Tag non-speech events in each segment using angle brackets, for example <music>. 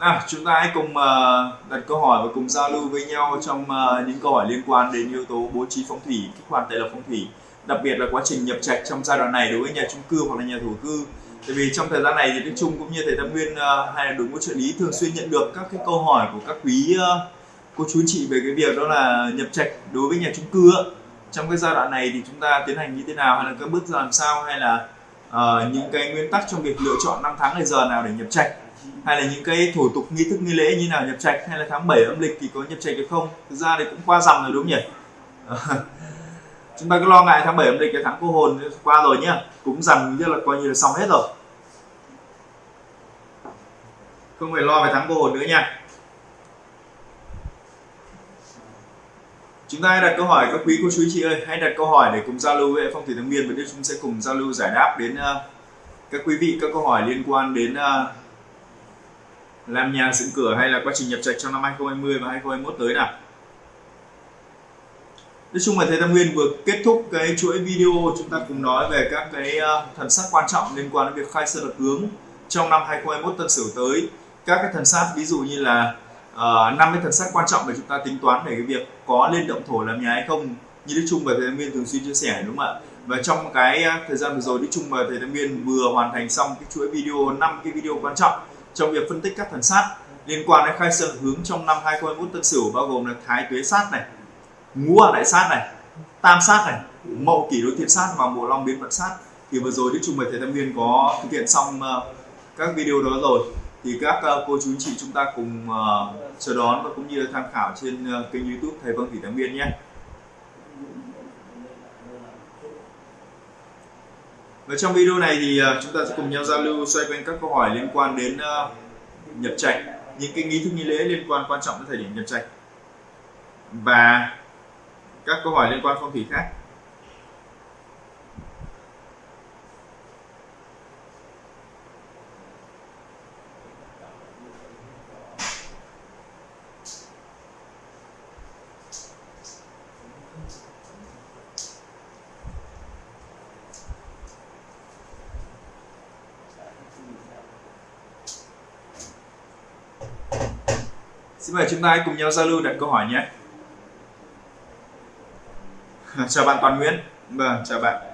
nào chúng ta hãy cùng uh, đặt câu hỏi và cùng giao lưu với nhau trong uh, những câu hỏi liên quan đến yếu tố bố trí phong thủy kích hoạt tài lộc phong thủy đặc biệt là quá trình nhập trạch trong giai đoạn này đối với nhà chung cư hoặc là nhà thổ cư. Tại vì trong thời gian này thì đức trung cũng như thầy tam nguyên uh, hay là đội ngũ trợ lý thường xuyên nhận được các cái câu hỏi của các quý uh, cô chú chị về cái việc đó là nhập trạch đối với nhà chung cư trong cái giai đoạn này thì chúng ta tiến hành như thế nào hay là các bước làm sao hay là uh, những cái nguyên tắc trong việc lựa chọn năm tháng ngày giờ nào để nhập trạch? Hay là những cái thủ tục nghi thức nghi lễ như nào nhập trạch hay là tháng 7 âm lịch thì có nhập trạch được không? Thực ra thì cũng qua dòng rồi đúng không nhỉ? <laughs> Chúng ta cứ lo ngại tháng 7 âm lịch cái tháng cô hồn qua rồi nhá. Cũng dần như là coi như là xong hết rồi. Không phải lo về tháng cô hồn nữa nha. Chúng ta hãy đặt câu hỏi các quý cô chú chị ơi hãy đặt câu hỏi để cùng giao lưu với phong thủy tâm miên và chúng sẽ cùng giao lưu giải đáp đến uh, các quý vị các câu hỏi liên quan đến uh, làm nhà dựng cửa hay là quá trình nhập trạch trong năm 2020 và 2021 tới nào? Nói chung là thầy Tam Nguyên vừa kết thúc cái chuỗi video chúng ta cùng nói về các cái ờ, thần sát quan trọng liên quan đến việc khai sơn lập hướng trong năm 2021 tân sửu tới. Các cái thần sát ví dụ như là ờ, năm uh, cái thần sát quan trọng để chúng ta tính toán về cái việc có lên động thổ làm nhà hay không như Đức Trung và thầy Tam Nguyên thường xuyên chia sẻ đúng không ạ? Và trong cái ờ, thời gian vừa rồi Đức Trung và thầy Tam Nguyên vừa hoàn thành xong cái chuỗi video năm cái video quan trọng trong việc phân tích các thần sát. Liên quan đến khai sơn hướng trong năm 2021 tân sửu bao gồm là thái tuế sát này, ngũ hoàng đại sát này, tam sát này, mậu kỷ đối thiên sát và bộ long biến vận sát. Thì vừa rồi đức trung mời thầy Tâm viên có thực hiện xong ờ, các video đó rồi. Thì các ờ, cô chú anh chị chúng ta cùng ờ, chờ đón và cũng như tham khảo trên kênh youtube thầy vâng thủy tam viên nhé. Và trong video này thì à, chúng ta sẽ cùng nhau giao lưu xoay quanh các câu hỏi liên quan đến uh, nhập trạch những cái nghi thức nghi lễ liên quan quan trọng đến thời điểm nhập trạch. Và các câu hỏi liên quan phong thủy khác Xin mời chúng ta cùng nhau giao lưu đặt câu hỏi nhé. chào bạn Toàn Nguyễn vâng chào bạn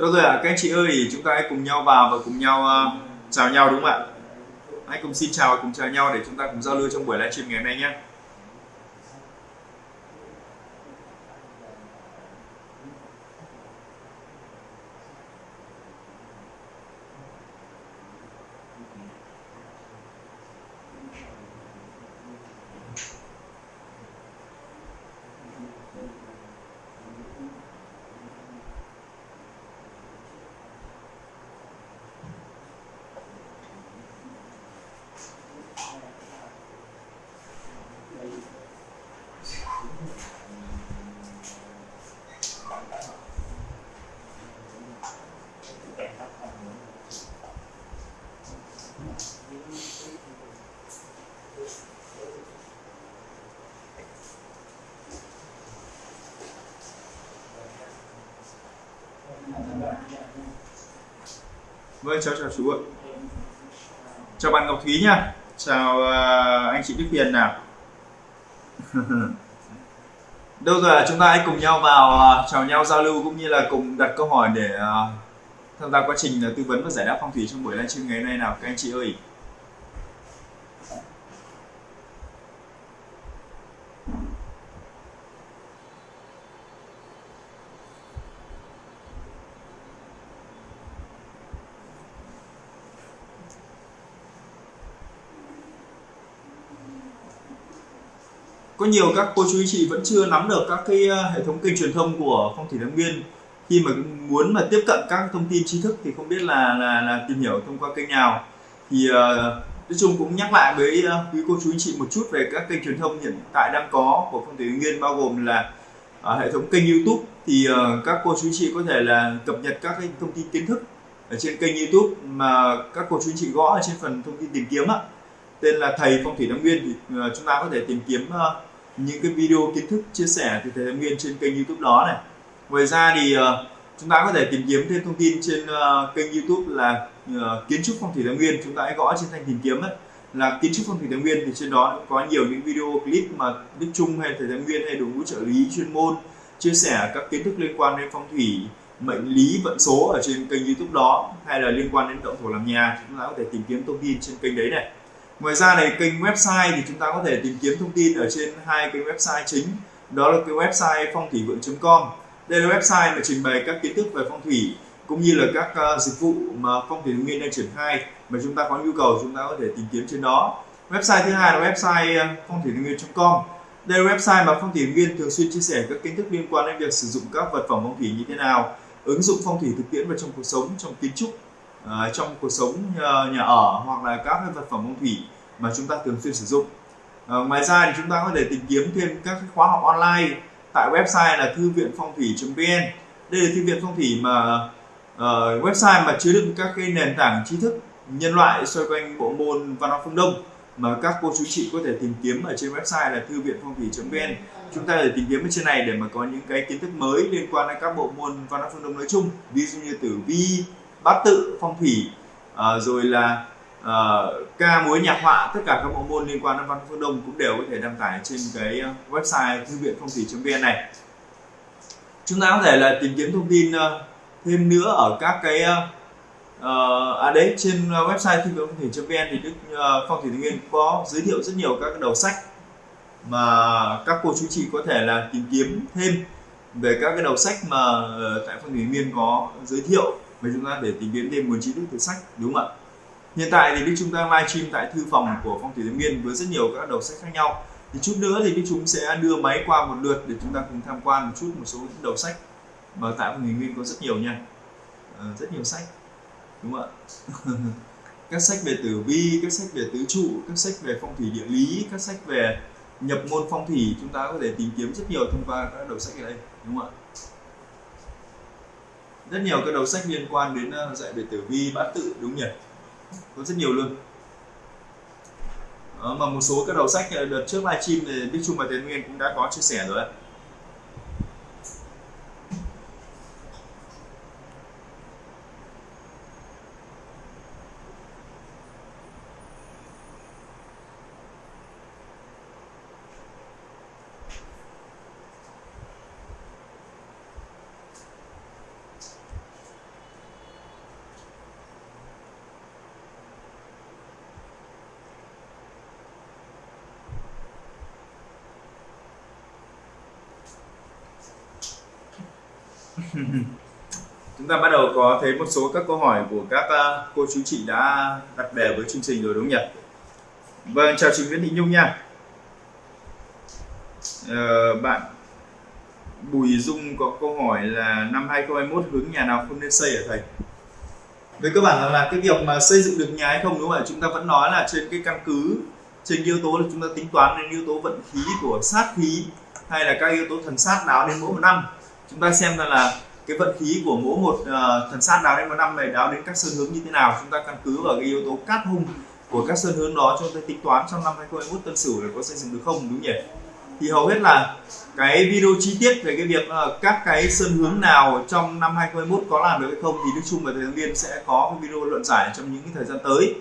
Đâu rồi ạ, à? các anh chị ơi, chúng ta hãy cùng nhau vào và cùng nhau uh, chào nhau đúng không ạ? Hãy cùng xin chào và cùng chào nhau để chúng ta cùng giao lưu trong buổi livestream ngày hôm nay nhé. Vâng, chào chào chú ạ. Chào bạn Ngọc Thúy nha. Chào uh, anh chị Đức Hiền nào. <laughs> Đâu rồi chúng ta hãy cùng nhau vào uh, chào nhau giao lưu cũng như là cùng đặt câu hỏi để uh, tham gia quá trình uh, tư vấn và giải đáp phong thủy trong buổi livestream ngày hôm nay nào các anh chị ơi. Nhiều các cô chú anh chị vẫn chưa nắm được các cái ờ, hệ thống kênh truyền thông của phong thủy thái nguyên. Khi mà muốn mà tiếp cận các thông tin tri thức thì không biết là là, là tìm hiểu thông qua kênh nào. Thì uh, nói chung cũng nhắc lại với uh, quý cô chú anh chị một chút về các kênh truyền thông hiện tại đang có của phong thủy nguyên bao gồm là uh, hệ thống kênh YouTube. Thì uh, các cô chú chị có thể là cập nhật các cái thông tin kiến thức ở trên kênh YouTube mà các cô chú chị gõ ở trên phần thông tin tìm kiếm á tên là thầy phong thủy thái nguyên thì uh, chúng ta có thể tìm kiếm uh, những cái video kiến thức chia sẻ từ thầy thái nguyên trên kênh YouTube đó này. Ngoài ra thì uh, chúng ta có thể tìm kiếm thêm thông tin trên uh, kênh YouTube là uh, kiến trúc phong thủy thái nguyên. Chúng ta hãy gõ trên thanh tìm kiếm ấy. Là kiến trúc phong thủy thái nguyên thì trên đó có nhiều những video clip mà đức trung hay thầy thái nguyên hay đội ngũ trợ lý chuyên môn chia sẻ các kiến thức liên quan đến phong thủy mệnh lý vận số ở trên kênh youtube đó hay là liên quan đến động thổ làm nhà. Chúng ta có thể tìm kiếm thông tin trên kênh đấy này ngoài ra này kênh website thì chúng ta có thể tìm kiếm thông tin ở trên hai kênh website chính. Đó là cái website phong thủy vượng.com đây là website mà trình bày các kiến thức về phong thủy cũng như là các uh, dịch vụ mà phong thủy nguyên đang triển khai mà chúng ta có nhu cầu chúng ta có thể tìm kiếm trên đó. Website thứ hai là website ờ, phong thủy nguyên.com đây là website mà phong thủy nguyên thường xuyên chia sẻ các kiến thức liên quan đến việc sử dụng các vật phẩm phong thủy như thế nào ứng dụng phong thủy thực tiễn vào trong cuộc sống trong kiến trúc uh, trong cuộc sống uh, nhà ở hoặc là các vật phẩm phong thủy mà chúng ta thường xuyên sử dụng. Uh, ngoài ra thì chúng ta có thể tìm kiếm thêm các khóa học online tại website là thư viện phong thủy.vn đây là thư viện phong thủy mà uh, website mà chứa đựng các cái nền tảng tri thức nhân loại xoay quanh bộ môn văn hóa phương đông mà các cô chú chị có thể tìm kiếm ở trên website là thư viện phong thủy.vn chúng ta để tìm kiếm ở trên này để mà có những cái kiến thức mới liên quan đến các bộ môn văn hóa phương đông nói chung ví dụ như tử vi bát tự phong thủy uh, rồi là uh, ca múa nhạc họa tất cả các bộ môn liên quan đến văn phương đông cũng đều có thể đăng tải trên cái ờ, website thư viện phong thủy.vn này. Chúng ta có thể là tìm kiếm thông tin uh, thêm nữa ở các cái uh, à đấy trên website thư viện phong thủy.vn thì đức uh, phong thủy thái nguyên có giới thiệu rất nhiều các đầu sách mà các cô chú chị có thể là tìm kiếm thêm về các cái đầu sách mà tại phong thủy nguyên có giới thiệu và chúng ta để tìm kiếm thêm nguồn tri thức từ sách đúng không ạ? Hiện tại thì đức chúng ta livestream tại thư phòng của phong thủy thái nguyên với rất nhiều các đầu sách khác nhau. Thì chút nữa thì đức chúng sẽ đưa máy qua một lượt để chúng ta cùng tham quan một chút một số đầu sách mà tại phong thủy nguyên có rất nhiều nha. À, rất nhiều sách đúng không ạ? <laughs> Các sách về tử vi các sách về tứ trụ các sách về phong thủy địa lý các sách về nhập môn phong thủy chúng ta có thể tìm kiếm rất nhiều thông qua các đầu sách ở đây đúng không ạ? Rất nhiều các đầu sách liên quan đến ờ, dạy về tử vi bát tự đúng nhỉ? Có rất nhiều luôn. Đó, mà một số các đầu sách ờ, đợt trước livestream thì Đức Trung và Tiến Nguyên cũng đã có chia sẻ rồi chúng ta bắt đầu có thấy một số các câu hỏi của các à, cô chú chị đã đặt về với chương trình rồi đúng không nhỉ? Vâng chào chị Nguyễn Thị Nhung nha. Ờ, bạn Bùi Dung có câu hỏi là năm 2021 hướng nhà nào không nên xây ở thầy? Với cơ bản là, là cái việc mà xây dựng được nhà hay không đúng không ạ? Chúng ta vẫn nói là trên cái căn cứ trên yếu tố là chúng ta tính toán đến yếu tố vận khí của sát khí hay là các yếu tố thần sát nào đến mỗi một năm. Chúng ta xem ra là cái vận khí của mỗi một uh, thần sát đáo đến một năm này đáo đến các sơn hướng như thế nào chúng ta căn cứ vào cái yếu tố cát hung của các sơn hướng đó chúng ta tính toán trong năm 2021 tân sửu là có xây dựng được không đúng nhỉ? Thì hầu hết là cái video chi tiết về cái việc uh, các cái sơn hướng nào trong năm 2021 có làm được hay không thì Đức Trung và Thầy Thắng Viên sẽ có cái video luận giải trong những cái thời gian tới.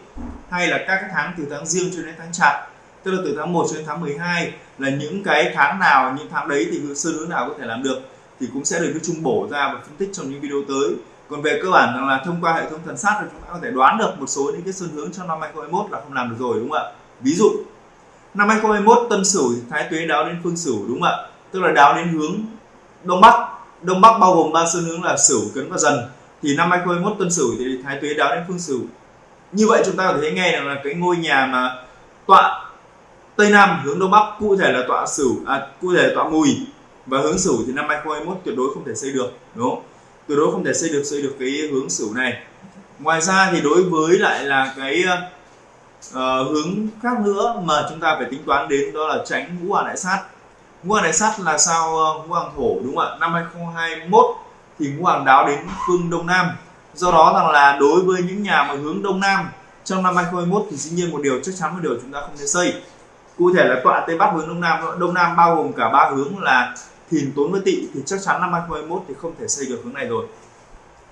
Hay là các cái tháng từ tháng riêng cho đến tháng chạp tức là từ tháng 1 cho đến tháng 12 là những cái tháng nào những tháng đấy thì sơn hướng nào có thể làm được thì cũng sẽ được Đức Trung bổ ra và phân tích trong những video tới. Còn về cơ bản rằng là thông qua hệ thống thần sát thì chúng ta có thể đoán được một số những cái xu hướng trong năm 2021 là không làm được rồi đúng không ạ? Ví dụ năm 2021 tân sửu thì thái tuế đáo đến phương sửu đúng không ạ? Tức là đáo đến hướng đông bắc. Đông bắc bao gồm ba xu hướng là sửu cấn và dần. Thì năm 2021 tân sửu thì thái tuế đáo đến phương sửu. Như vậy chúng ta có thể thấy ngay là cái ngôi nhà mà tọa tây nam hướng đông bắc cụ thể là tọa sửu à, cụ thể là tọa mùi và hướng sửu thì năm 2021 tuyệt đối không thể xây được đúng không? Tuyệt đối không thể xây được xây được cái hướng sửu này. Ngoài ra thì đối với lại là cái uh, hướng khác nữa mà chúng ta phải tính toán đến đó là tránh ngũ hoàng đại sát. Ngũ hoàng đại sát là sao ờ, ngũ hoàng thổ đúng không ạ? Năm 2021 thì ngũ hoàng đáo đến phương đông nam. Do đó rằng là đối với những nhà mà hướng đông nam trong năm 2021 thì dĩ nhiên một điều chắc chắn một điều chúng ta không nên xây. Cụ thể là tọa tây bắc hướng đông nam đông nam bao gồm cả ba hướng là thìn tốn với tỵ thì chắc chắn năm 2021 thì không thể xây được hướng này rồi.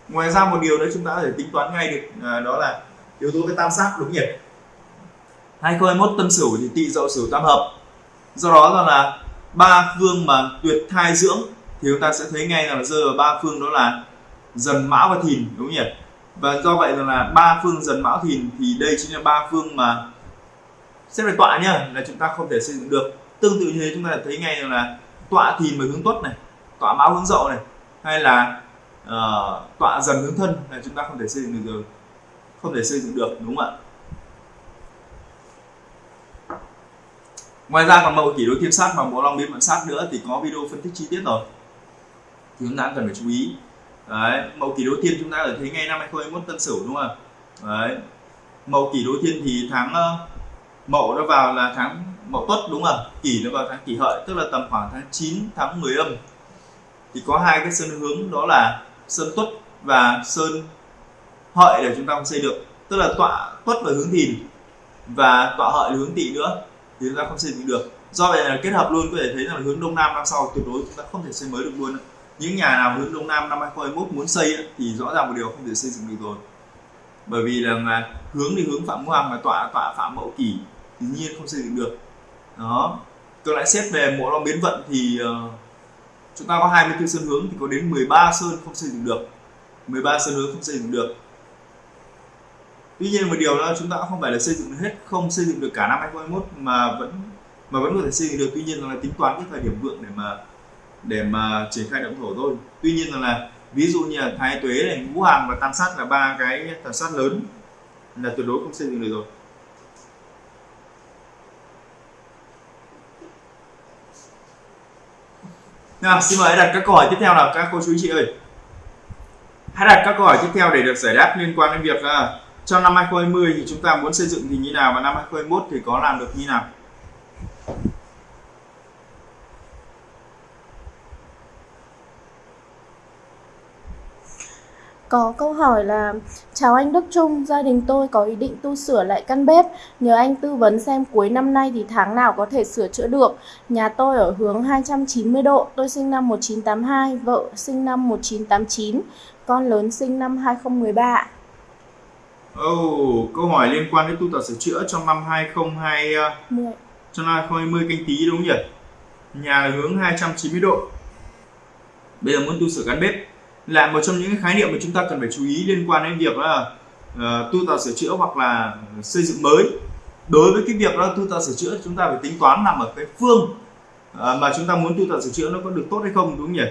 Ngoài ra một điều nữa chúng ta có thể tính toán ngay được à, đó là yếu tố cái tam sát đúng nhỉ? 2021 tân sửu thì tỵ dậu sửu tam hợp. Do đó là ba phương mà tuyệt thai dưỡng thì chúng ta sẽ thấy ngay là rơi vào ba phương đó là dần mão và thìn đúng nhỉ? Và do vậy là ba phương dần mão thìn thì đây chính là ba phương mà xếp về tọa nhá là chúng ta không thể xây dựng được. Tương tự như thế chúng ta thấy ngay rằng là tọa thìn với hướng tuất này tọa mão hướng dậu này hay là uh, tọa dần hướng thân là chúng ta không thể xây dựng được rồi không thể xây dựng được đúng không ạ? Ngoài ra còn mậu kỷ đối thiên sát và bộ long biến vận sát nữa thì có video phân tích chi tiết rồi. Thì chúng ta cần phải chú ý. Đấy mậu kỷ đối thiên chúng ta ở thấy ngay năm 2021 tân sửu đúng không đấy mậu kỷ đối thiên thì tháng ờ, uh, mậu nó vào là tháng mậu tuất, đúng không? Kỷ nó vào tháng kỷ hợi, tức là tầm khoảng tháng 9 tháng 10 âm. Thì có hai cái sơn hướng, đó là sơn tuất và sơn hợi để chúng ta không xây được. Tức là tọa tuất và hướng thìn và tọa hợi hướng tỵ nữa thì chúng ta không xây dựng được. Do vậy là kết hợp luôn, có thể thấy là hướng đông nam năm sau tuyệt đối chúng ta không thể xây mới được luôn những nhà nào hướng đông nam năm 2021 muốn xây thì rõ ràng một điều không thể xây dựng được rồi. Bởi vì là hướng đi hướng phạm hoàng mà tọa tọa phạm mậu kỷ thì nhiên không xây dựng được đó. Tôi lại xét về mỗi long biến vận thì uh, chúng ta có 24 sơn hướng thì có đến 13 sơn không xây dựng được. 13 sơn hướng không xây dựng được. Tuy nhiên một điều là chúng ta không phải là xây dựng hết không xây dựng được cả năm 2021 mà vẫn mà vẫn có thể xây dựng được. Tuy nhiên là tính toán cái thời điểm vượng để mà để mà triển khai động thổ thôi. Tuy nhiên là, là ví dụ như là thái tuế này ngũ hàng và tam sát là ba cái tam sát lớn là tuyệt đối không xây dựng được rồi. Nào xin mời đặt các câu hỏi tiếp theo nào các cô chú chị ơi. Hãy đặt các câu hỏi tiếp theo để được giải đáp liên quan đến việc à, uh, trong năm 2020 thì chúng ta muốn xây dựng thì như nào và năm 2021 thì có làm được như nào? Có câu hỏi là Chào anh Đức Trung, gia đình tôi có ý định tu sửa lại căn bếp Nhờ anh tư vấn xem cuối năm nay thì tháng nào có thể sửa chữa được Nhà tôi ở hướng 290 độ, tôi sinh năm 1982, vợ sinh năm 1989 Con lớn sinh năm 2013 Oh, câu hỏi liên quan đến tu tập sửa chữa trong năm 2020 10. trong năm 2020 canh tí đúng không nhỉ? Nhà là hướng 290 độ. Bây giờ muốn tu sửa căn bếp là một trong những khái niệm mà chúng ta cần phải chú ý liên quan đến việc là uh, tu tạo sửa chữa hoặc là xây dựng mới. Đối với cái việc đó tu tạo sửa chữa chúng ta phải tính toán nằm ở cái phương uh, mà chúng ta muốn tu tạo sửa chữa nó có được tốt hay không đúng không nhỉ?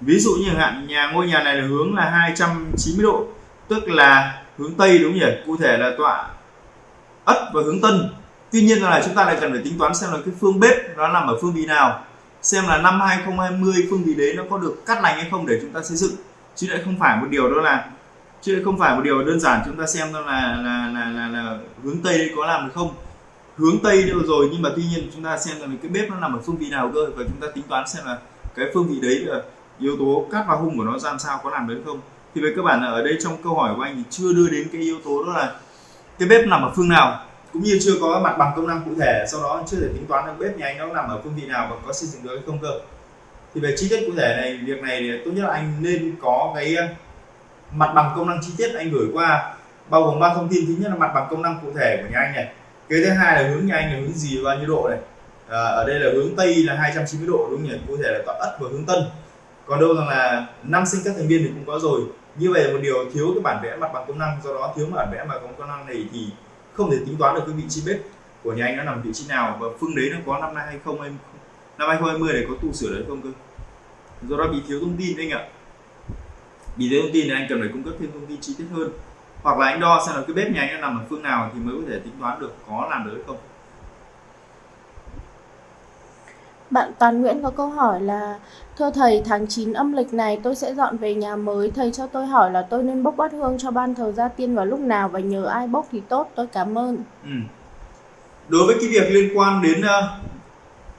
Ví dụ như hạn nhà ngôi nhà này là hướng là 290 độ tức là hướng tây đúng không nhỉ? Cụ thể là tọa ất và hướng tân. Tuy nhiên là chúng ta lại cần phải tính toán xem là cái phương bếp nó nằm ở phương vị nào xem là năm 2020 phương vị đấy nó có được cắt lành hay không để chúng ta xây dựng chứ lại không phải một điều đó là chứ lại không phải một điều đơn giản chúng ta xem đó là là là là, là hướng tây có làm được không? Hướng tây đâu rồi nhưng mà tuy nhiên chúng ta xem là cái bếp nó nằm ở phương vị nào cơ và chúng ta tính toán xem là cái phương vị đấy là yếu tố cắt và hung của nó ra sao có làm được không? Thì về cơ bản là ở đây trong câu hỏi của anh thì chưa đưa đến cái yếu tố đó là cái bếp nằm ở phương nào cũng như chưa có mặt bằng công năng cụ thể sau đó chưa thể tính toán được bếp nhà anh nó nằm ở phương vị nào và có xây dựng được hay không cơ thì về chi tiết cụ thể này việc này thì tốt nhất là anh nên có cái ờ, mặt bằng công năng chi tiết anh gửi qua bao gồm ba thông tin. Thứ nhất là mặt bằng công năng cụ thể của nhà anh này. Cái thứ hai là hướng nhà anh là hướng gì bao nhiêu độ này. À, ở đây là hướng tây là 290 độ đúng không nhỉ? Cụ thể là tọa ất và hướng tân. Còn đâu rằng là năm sinh các thành viên thì cũng có rồi. Như vậy là một điều thiếu cái bản vẽ mặt bằng công năng do đó thiếu bản vẽ mặt bằng công năng này thì không thể tính toán được cái vị trí bếp của nhà anh nó nằm vị trí nào. Và phương đấy nó có năm nay hay không em năm 2020 này có tu sửa đấy không cơ? Do đó bị thiếu thông tin anh ạ bị thiếu thông tin thì anh cần phải cung cấp thêm thông tin chi tiết hơn hoặc là anh đo xem là cái bếp nhà anh nằm ở phương nào thì mới có thể tính toán được có làm được hay không Bạn Toàn Nguyễn có câu hỏi là Thưa thầy, tháng 9 âm lịch này tôi sẽ dọn về nhà mới. Thầy cho tôi hỏi là tôi nên bốc bát hương cho ban thờ gia tiên vào lúc nào và nhờ ai bốc thì tốt. Tôi cảm ơn. Ừ. Đối với cái việc liên quan đến uh,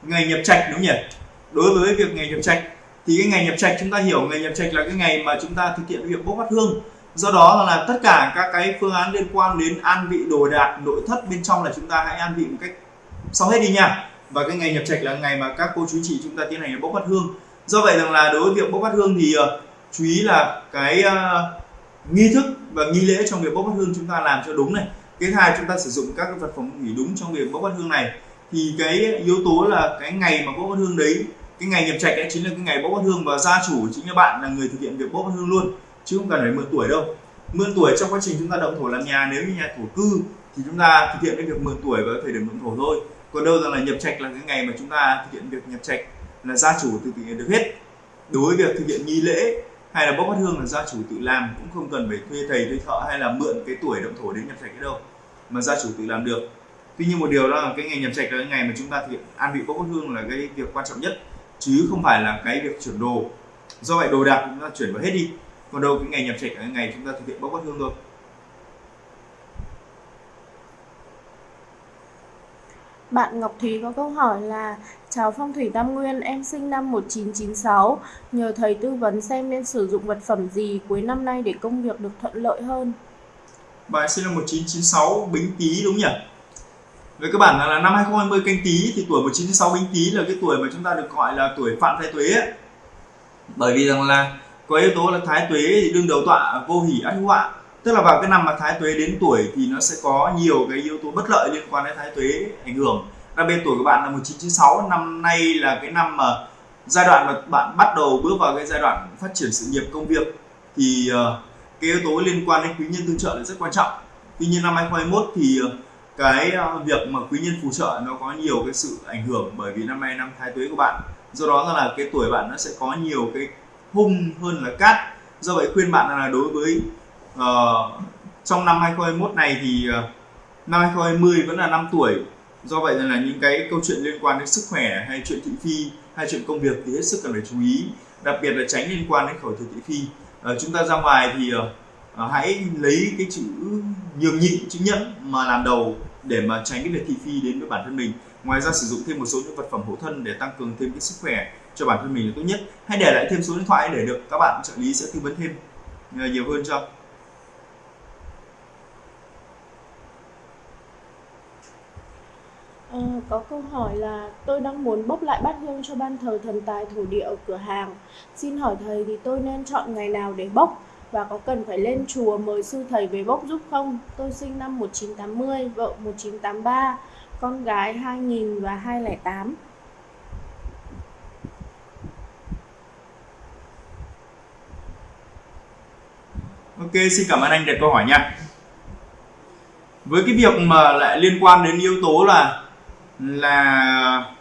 ngày nhập trạch đúng không nhỉ? đối với việc ngày nhập trạch thì cái ngày nhập trạch chúng ta hiểu ngày nhập trạch là cái ngày mà chúng ta thực hiện việc bốc phát hương. Do đó là tất cả các cái phương án liên quan đến an vị đồ đạc nội thất bên trong là chúng ta hãy an vị một cách sau hết đi nha. Và cái ngày nhập trạch là ngày mà các cô chú chị chúng ta tiến hành bốc phát hương. Do vậy rằng là đối với việc bốc phát hương thì uh, chú ý là cái uh, nghi thức và nghi lễ trong việc bốc phát hương chúng ta làm cho đúng này. Cái hai chúng ta sử dụng các cái vật phẩm hủy đúng trong việc bốc phát hương này. Thì cái yếu tố là cái ngày mà bốc phát hương đấy cái ngày nhập trạch ấy chính là cái ngày bốc bát hương và gia chủ chính là bạn là người thực hiện việc bốc bát hương luôn, chứ không cần phải mượn tuổi đâu. Mượn tuổi trong quá trình chúng ta động thổ làm nhà, nếu như nhà thổ cư thì chúng ta thực hiện cái việc mượn tuổi vào thời điểm mượn thổ thôi. Còn đâu rằng là nhập trạch là cái ngày mà chúng ta thực hiện việc nhập trạch là gia chủ tự thực hiện được hết. Đối với việc thực hiện nghi lễ hay là bốc bát hương là gia chủ tự làm cũng không cần phải thuê thầy, thuê thợ hay là mượn cái tuổi động thổ đến nhập trạch cái đâu, mà gia chủ tự làm được. Tuy nhiên một điều đó là cái ngày nhập trạch là cái ngày mà chúng ta thực hiện, an vị bốc bát hương là cái việc quan trọng nhất chứ không phải là cái việc chuyển đồ. Do vậy đồ đạc chúng ta chuyển vào hết đi còn đâu cái ngày nhập trạch cái ngày chúng ta thực hiện bốc bát hương thôi. Bạn Ngọc Thúy có câu hỏi là Chào Phong thủy Tam Nguyên, em sinh năm 1996 Nhờ thầy tư vấn xem nên sử dụng vật phẩm gì cuối năm nay để công việc được thuận lợi hơn? Bạn sinh năm 1996 Bính Tý đúng nhỉ? Với các bạn là năm 2020 canh Tý thì tuổi 1996 Bính Tý là cái tuổi mà chúng ta được gọi là tuổi phạm thái tuế ấy. Bởi vì rằng là có yếu tố là thái tuế thì đương đầu tọa vô hỷ ác họa. Tức là vào cái năm mà thái tuế đến tuổi thì nó sẽ có nhiều cái yếu tố bất lợi liên quan đến thái tuế ảnh hưởng. Đặc biệt tuổi của bạn là 1996 năm nay là cái năm mà giai đoạn mà bạn bắt đầu bước vào cái giai đoạn phát triển sự nghiệp công việc thì uh, cái yếu tố liên quan đến quý nhân tương trợ là rất quan trọng. Tuy nhiên năm 2021 thì uh, cái ờ, việc mà quý nhân phù trợ nó có nhiều cái sự ảnh hưởng bởi vì năm nay năm thái tuế của bạn. Do đó là cái tuổi bạn nó sẽ có nhiều cái hung hơn là cát. Do vậy khuyên bạn là đối với uh, trong năm 2021 này thì uh, năm 2020 vẫn là năm tuổi. Do vậy là những cái câu chuyện liên quan đến sức khỏe hay chuyện thị phi hay chuyện công việc thì hết sức cần phải chú ý. Đặc biệt là tránh liên quan đến khẩu thừa thị phi. Uh, chúng ta ra ngoài thì uh, uh, hãy lấy cái chữ nhường nhịn chữ nhẫn mà làm đầu để mà tránh cái việc thị phi đến với bản thân mình. Ngoài ra sử dụng thêm một số những vật phẩm hộ thân để tăng cường thêm cái sức khỏe cho bản thân mình là tốt nhất. Hãy để lại thêm số điện thoại để được các bạn trợ lý sẽ tư vấn thêm. Nhiều hơn cho À, ờ, có câu hỏi là tôi đang muốn bốc lại bát hương cho ban thờ thần tài thổ địa ở cửa hàng. Xin hỏi thầy thì tôi nên chọn ngày nào để bốc? Và có cần phải lên chùa mời sư thầy về bốc giúp không? Tôi sinh năm 1980, vợ 1983, con gái 2000 và 208. Ok, xin cảm ơn anh đặt câu hỏi nha. Với cái việc mà lại liên quan đến yếu tố là là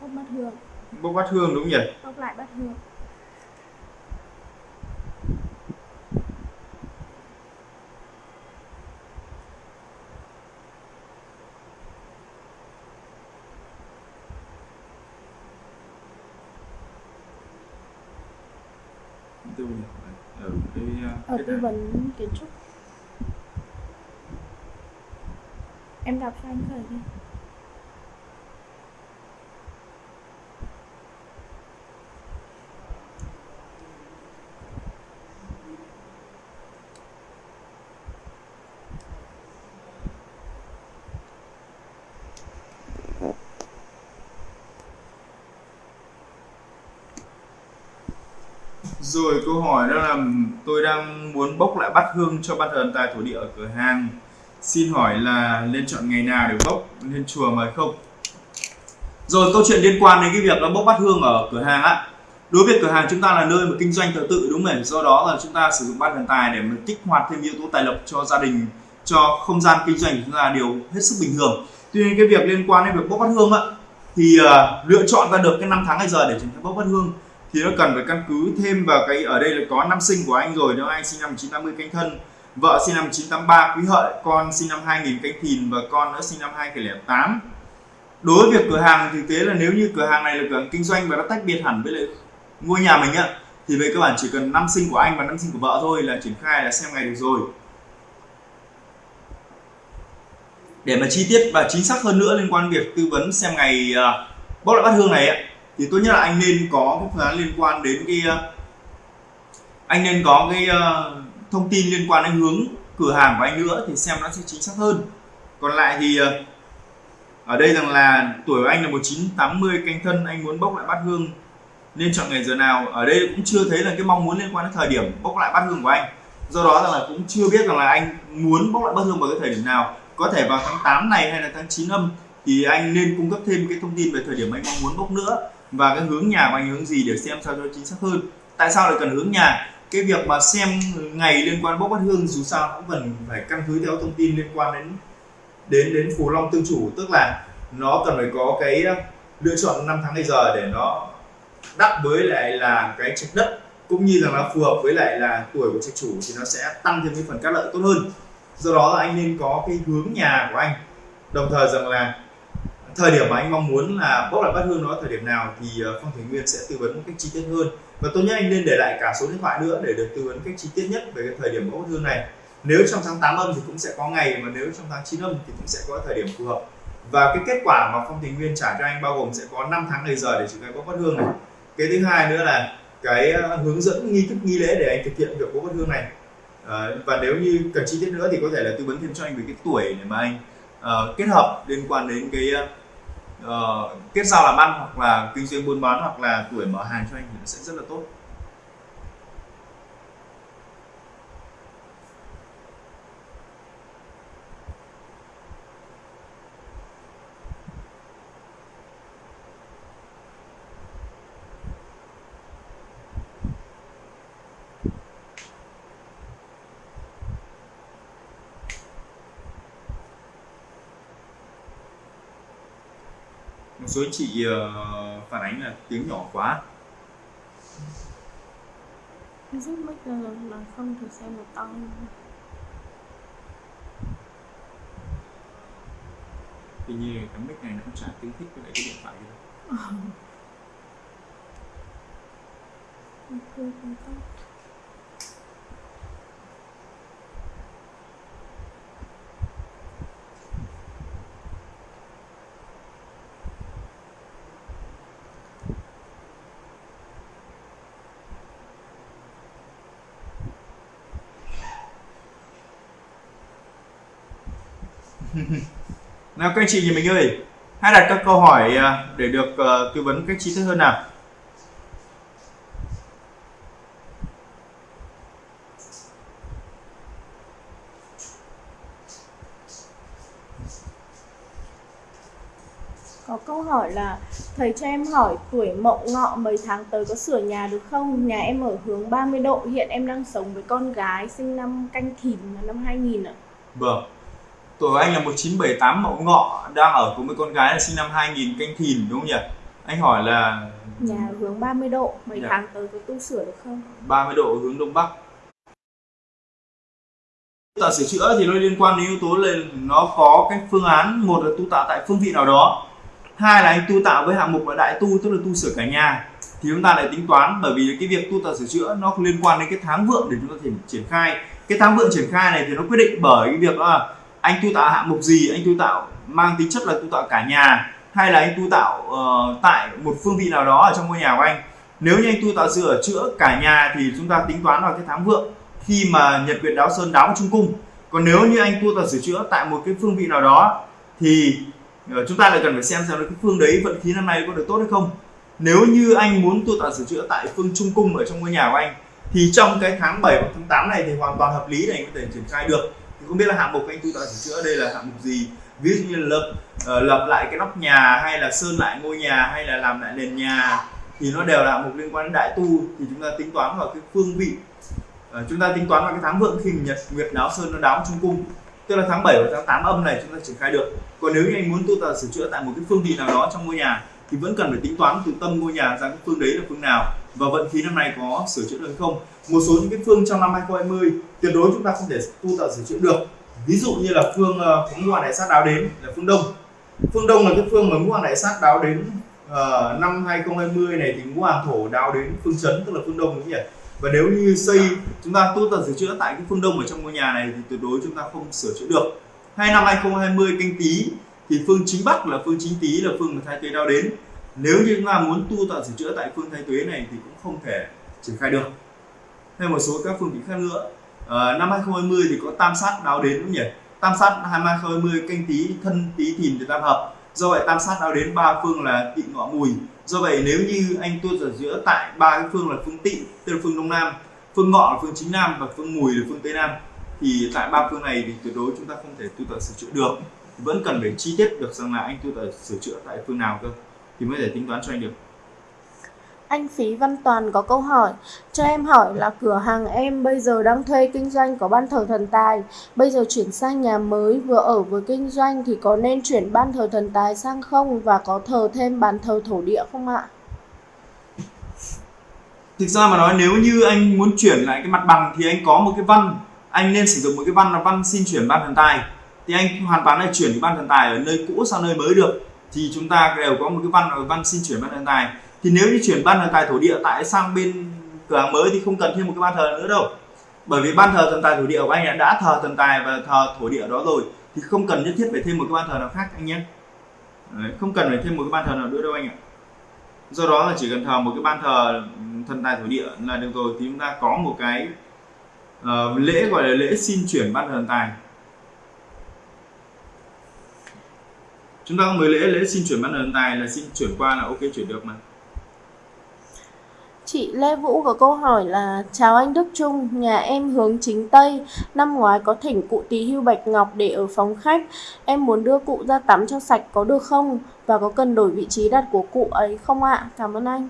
bốc bát hương bốc bát hương đúng nhỉ bốc lại bát hương tư ở ở tư vấn kiến trúc. Em đọc cho anh thời đi. Rồi câu hỏi tôi đang muốn bốc lại bát hương cho ban thần tài thổ địa ở cửa hàng Xin hỏi là nên chọn ngày nào để bốc lên chùa mời không? Rồi câu chuyện liên quan đến cái việc là bốc bát hương ở cửa hàng á Đối với cửa hàng chúng ta là nơi mà kinh doanh thờ tự đúng không? Do đó là chúng ta sử dụng ban thần tài để mà kích hoạt thêm yếu tố tài lộc cho gia đình cho không gian kinh doanh của chúng ta đều hết sức bình thường Tuy nhiên cái việc liên quan đến việc bốc bát hương á thì uh, lựa chọn ra được cái năm tháng ngày giờ để chúng ta bốc bát hương thì nó cần phải căn cứ thêm vào cái ở đây là có năm sinh của anh rồi nếu anh sinh năm 1980 canh thân vợ sinh năm 1983 quý hợi con sinh năm 2000 canh thìn và con nữa sinh năm 2008 đối với việc cửa hàng thực tế là nếu như cửa hàng này là cửa hàng kinh doanh và nó tách biệt hẳn với lại ngôi nhà mình ạ thì về cơ bản chỉ cần năm sinh của anh và năm sinh của vợ thôi là triển khai là xem ngày được rồi. Để mà chi tiết và chính xác hơn nữa liên quan việc tư vấn xem ngày ờ, uh, bóc lại bát hương này ấy, thì tốt nhất là anh nên có cái phương án liên quan đến cái ờ, anh nên có cái ờ, thông tin liên quan đến hướng cửa hàng của anh nữa thì xem nó sẽ chính xác hơn. Còn lại thì ờ, ở đây rằng là tuổi của anh là 1980 canh thân, anh muốn bốc lại bát hương nên chọn ngày giờ nào. Ở đây cũng chưa thấy là cái mong muốn liên quan đến thời điểm bốc lại bát hương của anh. Do đó rằng là cũng chưa biết rằng là anh muốn bốc lại bát hương vào cái thời điểm nào. Có thể vào tháng 8 này hay là tháng 9 âm thì anh nên cung cấp thêm cái thông tin về thời điểm anh mong muốn bốc nữa và cái hướng nhà của anh hướng gì để xem sao cho chính xác hơn? Tại sao lại cần hướng nhà? Cái việc mà xem ngày liên quan bốc bát hương dù sao cũng cần phải căn cứ theo thông tin liên quan đến đến đến phù long tương chủ. Tức là nó cần phải có cái ờ, lựa chọn năm tháng ngày giờ để nó đắp với lại là cái trạch đất, cũng như là nó phù hợp với lại là tuổi của trạch chủ thì nó sẽ tăng thêm cái phần các lợi tốt hơn. Do đó là anh nên có cái hướng nhà của anh. Đồng thời rằng là thời điểm mà anh mong muốn là bốc lại bát hương nó thời điểm nào thì ờ, phong thủy nguyên sẽ tư vấn một cách chi tiết hơn. Và tốt nhất anh nên để lại cả số điện thoại nữa để được tư vấn cách chi tiết nhất về cái thời điểm bốc bát hương này. Nếu trong tháng 8 âm thì cũng sẽ có ngày mà nếu trong tháng 9 âm thì cũng sẽ có thời điểm phù hợp. Và cái kết quả mà phong thủy nguyên trả cho anh bao gồm sẽ có 5 tháng ngày giờ để chúng ta bốc bát hương này. Cái thứ hai nữa là cái ờ, hướng dẫn nghi thức nghi lễ để anh thực hiện việc bốc bát hương này. À, và nếu như cần chi tiết nữa thì có thể là tư vấn thêm cho anh về cái tuổi để mà anh uh, kết hợp liên quan đến cái uh, Ờ, kết giao làm ăn hoặc là kinh doanh buôn bán hoặc là tuổi mở hàng cho anh thì nó sẽ rất là tốt. Một số chị uh, phản ánh là tiếng nhỏ quá. Giúp mic là không thì xem một tăng tuy nhiên cái mic này nó cũng chả tương thích với lại cái điện thoại gì đâu <laughs> nào các anh chị nhà mình ơi hãy đặt các câu hỏi à, để được uh, tư vấn cách chi tiết hơn nào Có câu hỏi là thầy cho em hỏi tuổi mậu ngọ mấy tháng tới có sửa nhà được không? Nhà em ở hướng 30 độ, hiện em đang sống với con gái sinh năm canh thìn năm 2000 ạ. vâng tuổi của anh là 1978 mậu ngọ đang ở cùng với con gái là sinh năm 2000 canh thìn đúng không nhỉ anh hỏi là Nhà hướng 30 độ, mấy Dạ. tháng tới có tu sửa được không? 30 độ hướng đông bắc tu tạo sửa chữa thì nó liên quan đến yếu tố là nó có cái phương án một là tu tạo tại phương vị nào đó hai là anh tu tạo với hạng mục là đại tu tức là tu sửa cả nhà thì chúng ta lại tính toán bởi vì cái việc tu tạo sửa chữa nó liên quan đến cái tháng vượng để chúng ta thể triển khai cái tháng vượng triển khai này thì nó quyết định bởi cái việc là anh tu tạo hạng mục gì anh tu tạo mang tính chất là tu tạo cả nhà hay là anh tu tạo uh, tại một phương vị nào đó ở trong ngôi nhà của anh? Nếu như anh tu tạo sửa chữa cả nhà thì chúng ta tính toán vào cái tháng vượng khi mà nhật nguyệt đáo sơn đáo trung cung. Còn nếu như anh tu tạo sửa chữa tại một cái phương vị nào đó thì ờ, chúng ta lại cần phải xem xem là cái phương đấy vận khí năm nay có được tốt hay không. Nếu như anh muốn tu tạo sửa chữa tại phương trung cung ở trong ngôi nhà của anh thì trong cái tháng 7 hoặc tháng 8 này thì hoàn toàn hợp lý để anh có thể triển khai được thì không biết là hạng mục anh tôi tạo sửa chữa đây là hạng mục gì? Ví dụ như là lập uh, lập lại cái nóc nhà hay là sơn lại ngôi nhà hay là làm lại nền nhà thì nó đều là hạng mục liên quan đến đại tu. Thì chúng ta tính toán vào cái phương vị. Uh, chúng ta tính toán vào cái tháng vượng khi nhật nguyệt đáo sơn nó đáo trung cung. Tức là tháng 7 và tháng 8 âm này chúng ta triển khai được. Còn nếu như anh muốn tu tạo sửa chữa tại một cái phương vị nào đó trong ngôi nhà thì vẫn cần phải tính toán từ tâm ngôi nhà ra cái phương đấy là phương nào và vận khí năm nay có sửa chữa được không? Một số những cái phương trong năm 2020 tuyệt đối chúng ta không thể tu tạo sửa chữa được. Ví dụ như là phương ờ, ngũ hoàng đại sát đáo đến là phương đông. Phương đông là cái phương mà ngũ hoàng đại sát đáo đến uh, năm 2020 này thì ngũ hoàng thổ đáo đến phương chấn tức là phương đông đúng không nhỉ? Và nếu như xây chúng ta tu tập sửa chữa tại cái phương đông ở trong ngôi nhà này thì tuyệt đối chúng ta không sửa chữa được. Hai năm 2020 canh tí thì phương chính bắc là phương chính tý là phương mà thái tuế đáo đến nếu như chúng ta muốn tu tạo sửa chữa tại phương thái tuế này thì cũng không thể triển khai được. Hay một số các phương vị khác nữa. À, năm 2020 thì có tam sát đáo đến đúng nhỉ? Tam sát 2020 canh tí thân tí thìn thì tam hợp. Do vậy tam sát đáo đến ba phương là tị ngọ mùi. Do vậy nếu như anh tu sửa chữa tại ba cái phương là phương tị tức là phương đông nam phương ngọ là phương chính nam và phương mùi là phương tây nam thì tại ba phương này thì tuyệt đối chúng ta không thể tu tập sửa chữa được. Vẫn cần phải chi tiết được rằng là anh tu tập sửa chữa tại phương nào cơ thì mới thể tính toán cho anh được. Anh Phí Văn Toàn có câu hỏi Cho em hỏi là cửa hàng em bây giờ đang thuê kinh doanh có ban thờ thần tài. Bây giờ chuyển sang nhà mới vừa ở vừa kinh doanh Thì có nên chuyển ban thờ thần tài sang không Và có thờ thêm bàn thờ thổ địa không ạ? Thực ra mà nói nếu như anh muốn chuyển lại cái mặt bằng Thì anh có một cái văn. Anh nên sử dụng một cái văn là văn xin chuyển ban thần tài. Thì anh hoàn toàn là chuyển cái ban thần tài ở nơi cũ sang nơi mới được thì chúng ta đều có một cái văn văn xin chuyển ban thần tài. Thì nếu như chuyển ban thờ tài thổ địa tại sang bên cửa hàng mới thì không cần thêm một cái ban thờ nữa đâu. Bởi vì ban thờ thần tài thổ địa của anh đã thờ thần tài và thờ thổ địa đó rồi thì không cần nhất thiết phải thêm một cái ban thờ nào khác anh nhé. Đấy, không cần phải thêm một cái ban thờ nào nữa đâu anh ạ. Do đó là chỉ cần thờ một cái ban thờ thần tài thổ địa là được rồi thì chúng ta có một cái uh, lễ gọi là lễ xin chuyển ban thờ thần tài. Chúng ta có một lễ lễ xin chuyển ban thần tài là xin chuyển qua là ok chuyển được mà Chị Lê Vũ có câu hỏi là Chào anh Đức Trung, nhà em hướng chính Tây Năm ngoái có thỉnh cụ tí hưu Bạch Ngọc để ở phòng khách Em muốn đưa cụ ra tắm cho sạch có được không? Và có cần đổi vị trí đặt của cụ ấy không ạ? À? Cảm ơn anh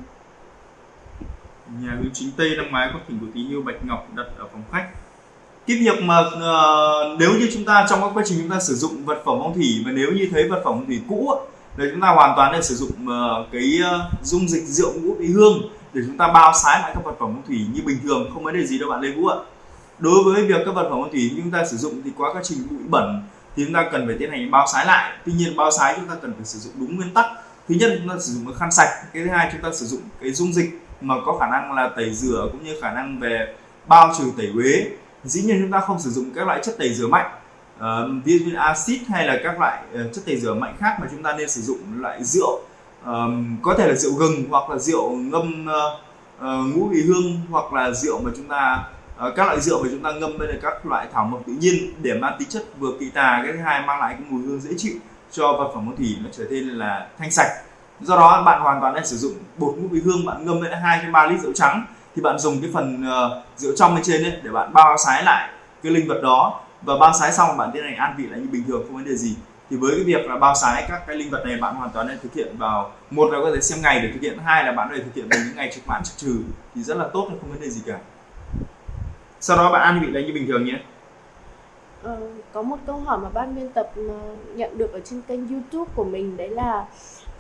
Nhà hướng chính Tây năm ngoái có thỉnh cụ tí hưu Bạch Ngọc đặt ở phòng khách cái việc mà uh, nếu như chúng ta trong các quá trình chúng ta sử dụng vật phẩm phong thủy và nếu như thấy vật phẩm phong thủy cũ thì chúng ta hoàn toàn nên sử dụng uh, cái uh, dung dịch rượu ngũ vị hương để chúng ta bao sái lại các vật phẩm phong thủy như bình thường không vấn đề gì đâu bạn Lê Vũ ạ. Đối với việc các vật phẩm phong thủy chúng ta sử dụng thì quá quá trình bụi bẩn thì chúng ta cần phải tiến hành bao sái lại. Tuy nhiên bao sái chúng ta cần phải sử dụng đúng nguyên tắc. Thứ nhất chúng ta sử dụng cái khăn sạch cái thứ hai chúng ta sử dụng cái dung dịch mà có khả năng là tẩy rửa cũng như khả năng về bao trừ tẩy uế dĩ nhiên chúng ta không sử dụng các loại chất tẩy rửa mạnh uh, ví dụ hay là các loại uh, chất tẩy rửa mạnh khác mà chúng ta nên sử dụng loại rượu um, có thể là rượu gừng hoặc là rượu ngâm uh, uh, ngũ vị hương hoặc là rượu mà chúng ta uh, các loại rượu mà chúng ta ngâm bên các loại thảo mộc tự nhiên để mang tính chất vừa kỳ tà cái thứ hai mang lại cái mùi hương dễ chịu cho vật phẩm phong thủy nó trở nên là thanh sạch. Do đó bạn hoàn toàn nên sử dụng bột ngũ vị hương bạn ngâm lên hai ba lít rượu trắng thì bạn dùng cái phần uh, rượu trong bên trên ấy để bạn bao sái lại cái linh vật đó. Và bao sái xong bạn tiến hành an vị lại như bình thường không vấn đề gì. Thì với cái việc là bao sái các cái linh vật này bạn hoàn toàn nên thực hiện vào một là có thể xem ngày để thực hiện hai là bạn có thể thực hiện vào những ngày trực mãn trực trừ thì rất là tốt không vấn đề gì cả. Sau đó bạn an vị lại như bình thường nhé. Ờ, có một câu hỏi mà ban biên tập ờ, nhận được ở trên kênh youtube của mình đấy là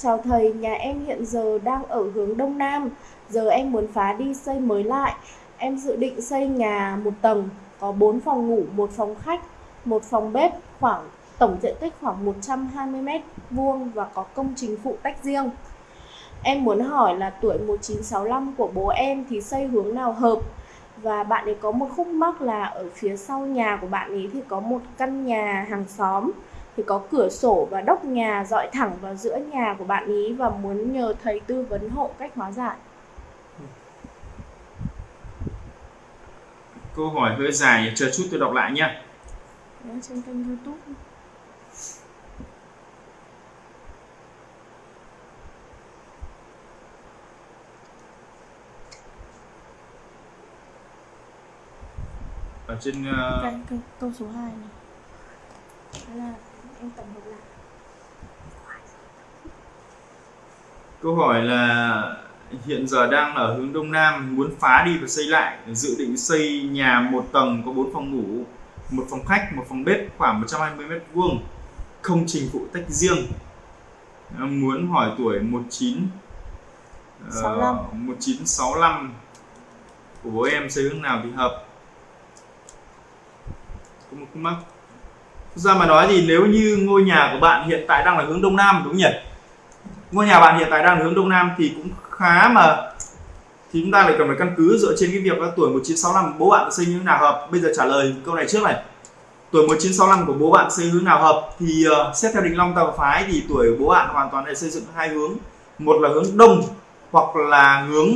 chào thầy, nhà em hiện giờ đang ở hướng đông nam. Giờ em muốn phá đi xây mới lại. Em dự định xây nhà một tầng, có 4 phòng ngủ, một phòng khách, một phòng bếp, khoảng, tổng diện tích khoảng 120 mét vuông và có công trình phụ tách riêng. Em muốn hỏi là tuổi 1965 của bố em thì xây hướng nào hợp? Và bạn ấy có một khúc mắc là ở phía sau nhà của bạn ấy thì có một căn nhà hàng xóm thì có cửa sổ và đốc nhà dọi thẳng vào giữa nhà của bạn ý và muốn nhờ thầy tư vấn hộ cách hóa giải. Câu hỏi hơi dài, chờ chút tôi đọc lại nhé. Trên kênh youtube. ở trên uh... Câu số 2 này Đó là em tổng hợp lại câu hỏi là hiện giờ đang ở hướng đông nam muốn phá đi và xây lại dự định xây nhà một tầng có 4 phòng ngủ một phòng khách một phòng bếp khoảng 120 mét vuông không trình phụ tách riêng. Muốn hỏi tuổi 19 65. Uh, 1965 của bố em xây hướng nào thì hợp? Có một mắc ra mà nói thì nếu như ngôi nhà của bạn hiện tại đang là hướng đông nam đúng nhỉ? Ngôi nhà bạn hiện tại đang là hướng đông nam thì cũng khá mà thì chúng ta lại cần phải căn cứ dựa trên cái việc là tuổi 1965 bố bạn xây như thế nào hợp. Bây giờ trả lời câu này trước này. Tuổi 1965 của bố bạn xây hướng nào hợp thì uh, xét theo đình long tàu phái thì tuổi bố bạn hoàn toàn để xây dựng hai hướng. Một là hướng đông hoặc là hướng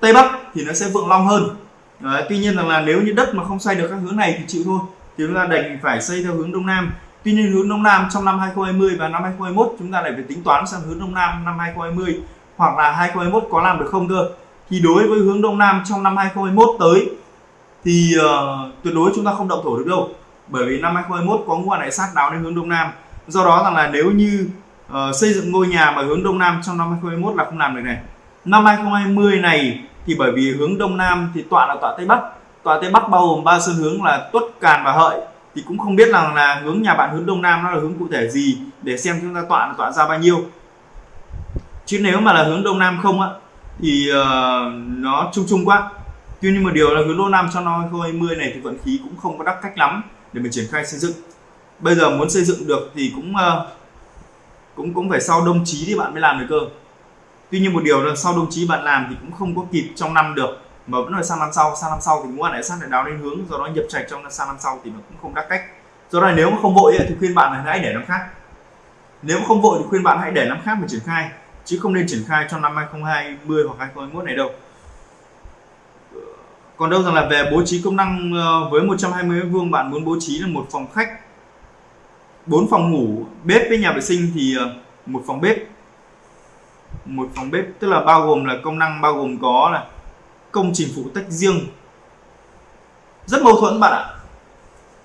tây bắc thì nó sẽ vượng long hơn. Đấy, tuy nhiên rằng là nếu như đất mà không xoay được các hướng này thì chịu thôi chúng ta đành phải xây theo hướng đông nam tuy nhiên hướng đông nam trong năm 2020 và năm 2021 chúng ta lại phải tính toán sang hướng đông nam năm 2020 hoặc là 2021 có làm được không cơ thì đối với hướng đông nam trong năm 2021 tới thì uh, tuyệt đối chúng ta không động thổ được đâu bởi vì năm 2021 có ngũ hành đại sát đáo đến hướng đông nam do đó rằng là nếu như uh, xây dựng ngôi nhà mà hướng đông nam trong năm 2021 là không làm được này năm 2020 này thì bởi vì hướng đông nam thì tọa là tọa tây bắc tọa tây bắc bao gồm ba sơn hướng là tuất càn và hợi. Thì cũng không biết rằng là hướng nhà bạn hướng đông nam nó là hướng cụ thể gì để xem chúng ta tọa là tọa ra bao nhiêu. Chứ nếu mà là hướng đông nam không á thì uh, nó chung chung quá. Tuy nhiên một điều là hướng đông nam cho nó hơi 2020 này thì vận khí cũng không có đắc cách lắm để mình triển khai xây dựng. Bây giờ muốn xây dựng được thì cũng uh, cũng cũng phải sau đông chí thì bạn mới làm được cơ. Tuy nhiên một điều là sau đồng chí bạn làm thì cũng không có kịp trong năm được mà vẫn là sang năm sau. Sang năm sau thì muốn lại sang lại đáo lên hướng, do đó nhập trạch trong sang năm sau thì nó cũng không đắc cách. Do đó nếu mà không vội thì khuyên bạn là hãy để năm khác. Nếu mà không vội thì khuyên bạn hãy để năm khác mà triển khai, chứ không nên triển khai trong năm 2020 hoặc 2021 này đâu. Còn đâu rằng là về bố trí công năng ờ, với 120 mét vuông, bạn muốn bố trí là một phòng khách, bốn phòng ngủ, bếp với nhà vệ sinh thì ờ, một phòng bếp. Một phòng bếp, tức là bao gồm là công năng bao gồm có là công trình phụ tách riêng. Rất mâu thuẫn bạn ạ.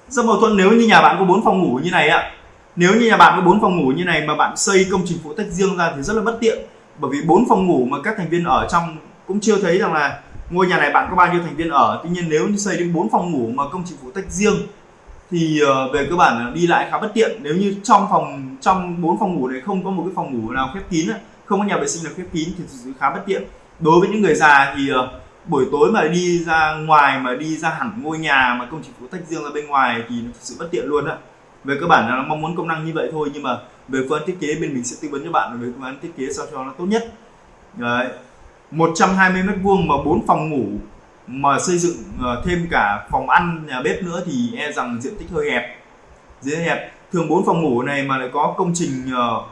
Rất mâu thuẫn nếu như nhà bạn có bốn phòng ngủ như này ạ. Nếu như nhà bạn có bốn phòng ngủ như này mà bạn xây công trình phụ tách riêng ra thì rất là bất tiện. Bởi vì bốn phòng ngủ mà các thành viên ở trong cũng chưa thấy rằng là ngôi nhà này bạn có bao nhiêu thành viên ở. Tuy nhiên nếu như xây đến bốn phòng ngủ mà công trình phụ tách riêng thì ờ, về cơ bản đi lại khá bất tiện. Nếu như trong phòng, trong bốn phòng ngủ này không có một cái phòng ngủ nào khép kín không có nhà vệ sinh nào khép kín thì khá bất tiện. Đối với những người già thì ờ, buổi tối mà đi ra ngoài mà đi ra hẳn ngôi nhà mà công trình phụ tách riêng ra bên ngoài thì nó thực sự bất tiện luôn á. Về cơ bản là nó mong muốn công năng như vậy thôi, nhưng mà về phương án thiết kế bên mình sẽ tư vấn cho bạn về phương án thiết kế sao cho nó tốt nhất. Đấy. 120 mét vuông mà bốn phòng ngủ mà xây dựng ờ, thêm cả phòng ăn, nhà bếp nữa thì e rằng diện tích hơi hẹp. Dưới hẹp. Thường bốn phòng ngủ này mà lại có công trình ờ,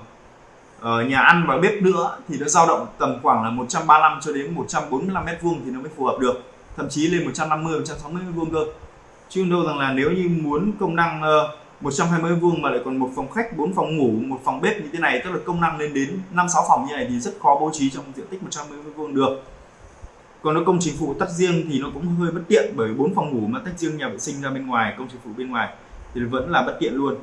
ở nhà ăn và bếp nữa thì nó dao động tầm khoảng là 135 cho đến 145 mét vuông thì nó mới phù hợp được thậm chí lên 150 160 mét vuông cơ chứ đâu rằng là nếu như muốn công năng ờ, 120 mét vuông mà lại còn một phòng khách, bốn phòng ngủ, một phòng bếp như thế này tức là công năng lên đến 5 6 phòng như này thì rất khó bố trí trong diện tích 120 vuông được. Còn nó công trình phụ tách riêng thì nó cũng hơi bất tiện bởi bốn phòng ngủ mà tách riêng nhà vệ sinh ra bên ngoài, công trình phụ bên ngoài thì vẫn là bất tiện luôn.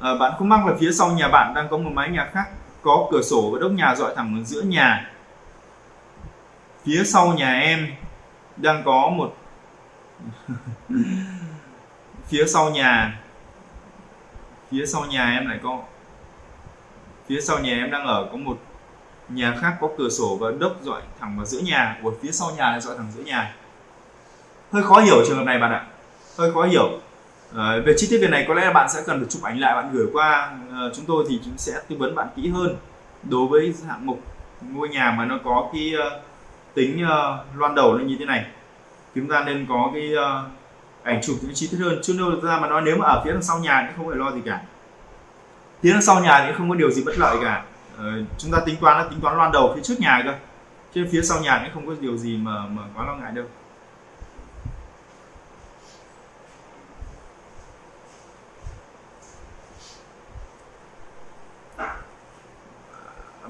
À, bạn không mắc là phía sau nhà bạn đang có một mái nhà khác có cửa sổ và đốc nhà dọi thẳng ở giữa nhà. Phía sau nhà em đang có một <laughs> phía sau nhà. Phía sau nhà em lại có phía sau nhà em đang ở có một nhà khác có cửa sổ và đốc dọi thẳng vào giữa nhà. Của phía sau nhà lại dọi thẳng giữa nhà. Hơi khó hiểu trường hợp này bạn ạ. Hơi khó hiểu à, về chi tiết việc này có lẽ là bạn sẽ cần phải chụp ảnh lại bạn gửi qua à, chúng tôi thì chúng sẽ tư vấn bạn kỹ hơn đối với hạng mục ngôi nhà mà nó có cái uh, tính uh, loan đầu nó như thế này. Chúng ta nên có cái uh, ảnh chụp những chi tiết hơn. Chứ đâu ra mà nói nếu mà ở phía đằng sau nhà thì không phải lo gì cả. Phía đằng sau nhà thì không có điều gì bất lợi cả. Ờ, chúng ta tính toán là tính toán loan đầu phía trước nhà cơ. Chứ phía sau nhà thì không có điều gì mà mà quá lo ngại đâu.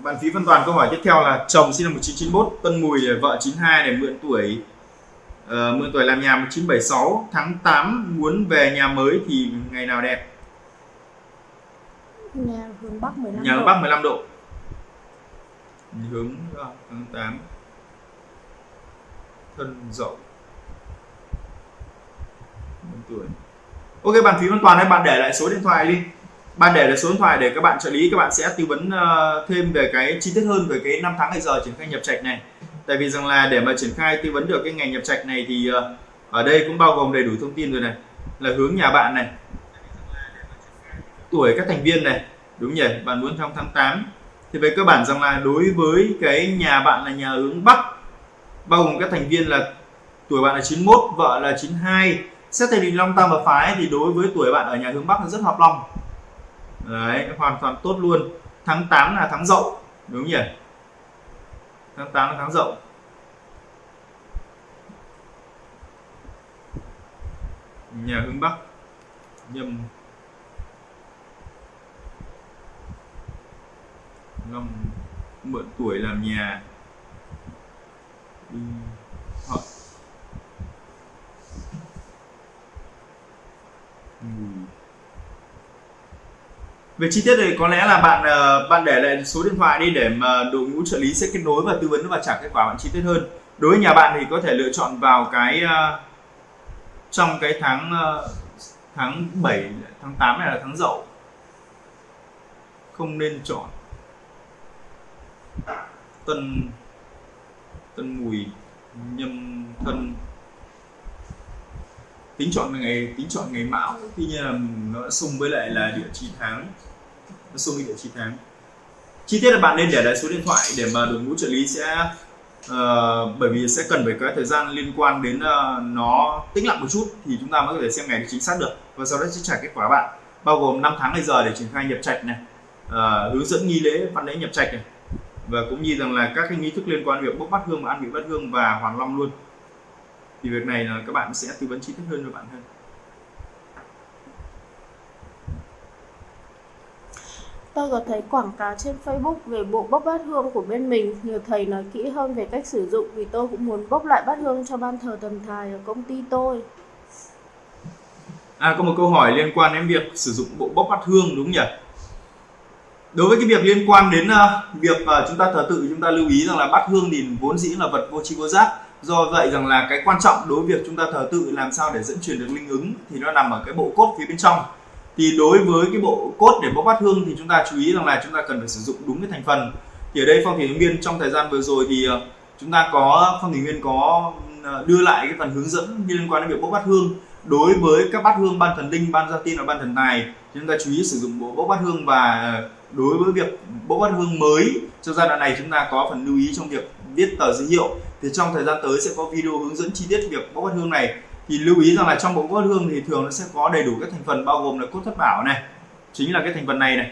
Bạn phí văn toàn câu hỏi tiếp theo là chồng sinh năm 1991 tân mùi để vợ 92 để mượn tuổi uh, mượn tuổi làm nhà 1976 tháng 8 muốn về nhà mới thì ngày nào đẹp? Nhà hướng bắc 15 nhà độ. hướng bắc 15 độ. Hướng ờ, tháng 8 thân dậu. Tuổi. Ok bạn phí văn toàn hay bạn để lại số điện thoại đi bạn để lại số điện thoại để các bạn trợ lý, các bạn sẽ tư vấn ờ, thêm về cái chi tiết hơn về cái năm tháng ngày giờ triển khai nhập trạch này. Tại vì rằng là để mà triển khai tư vấn được cái ngành nhập trạch này thì ờ, ở đây cũng bao gồm đầy đủ thông tin rồi này. Là hướng nhà bạn này. Tuổi các thành viên này. Đúng nhỉ? Bạn muốn trong tháng 8 thì về cơ bản rằng là đối với cái nhà bạn là nhà hướng Bắc, bao gồm các thành viên là tuổi bạn là 91 vợ là 92 xét theo định long tam và phái, thì đối với tuổi bạn ở nhà hướng Bắc là rất hợp long đấy, hoàn toàn tốt luôn. Tháng 8 là tháng dậu đúng nhỉ? Tháng 8 là tháng dậu nhà hướng bắc, nhâm. Long mượn tuổi làm nhà. Đi ừ về chi tiết thì có lẽ là bạn ờ, bạn để lại số điện thoại đi để mà đội ngũ trợ lý sẽ kết nối và tư vấn và trả kết quả bạn chi tiết hơn. Đối với nhà bạn thì có thể lựa chọn vào cái ờ, trong cái tháng ờ, tháng 7 tháng 8 này là tháng dậu. Không nên chọn. Tân tân mùi, nhâm thân. Tính chọn ngày, tính chọn ngày mão. Tuy nhiên là nó xung với lại là địa chỉ tháng nó xung với địa chỉ tháng. Chi tiết là bạn nên để lại số điện thoại để mà đội ngũ trợ lý sẽ uh, bởi vì sẽ cần phải có thời gian liên quan đến uh, nó tĩnh lặng một chút thì chúng ta mới có thể xem ngày chính xác được. Và sau đó sẽ trả kết quả bạn bao gồm 5 tháng ngày giờ để triển khai nhập trạch này uh, hướng dẫn nghi lễ văn lễ nhập trạch này. Và cũng như rằng là các cái nghi thức liên quan việc bốc bát hương và ăn vị bát hương và hoàng long luôn. Thì việc này là các bạn sẽ tư vấn chi tiết hơn cho bạn hơn. Tôi có thấy quảng cáo trên Facebook về bộ bốc bát hương của bên mình, nhờ thầy nói kỹ hơn về cách sử dụng vì tôi cũng muốn bốc lại bát hương cho ban thờ thần tài ở công ty tôi. À có một câu hỏi liên quan đến việc sử dụng bộ bốc bát hương đúng nhỉ? Đối với cái việc liên quan đến uh, việc uh, chúng ta thờ tự chúng ta lưu ý rằng là bát hương thì vốn dĩ là vật vô tri vô giác do vậy rằng là cái quan trọng đối với việc chúng ta thờ tự làm sao để dẫn truyền được linh ứng thì nó nằm ở cái bộ cốt phía bên trong thì đối với cái bộ cốt để bốc bát hương thì chúng ta chú ý rằng là chúng ta cần phải sử dụng đúng cái thành phần. Thì ở đây phong thủy viên trong thời gian vừa rồi thì ờ, chúng ta có, phong thủy viên có ờ, đưa lại cái phần hướng dẫn liên quan đến việc bốc bát hương. Đối với các bát hương ban thần linh, ban gia tiên và ban thần tài chúng ta chú ý sử dụng bộ bốc bát hương và ờ, đối với việc bốc bát hương mới trong giai đoạn này chúng ta có phần lưu ý trong việc viết tờ giới hiệu thì trong thời gian tới sẽ có video hướng dẫn chi tiết việc bốc bát hương này thì lưu ý rằng là trong bộ bát hương thì thường nó sẽ có đầy đủ các thành phần bao gồm là cốt thất bảo này chính là cái thành phần này này.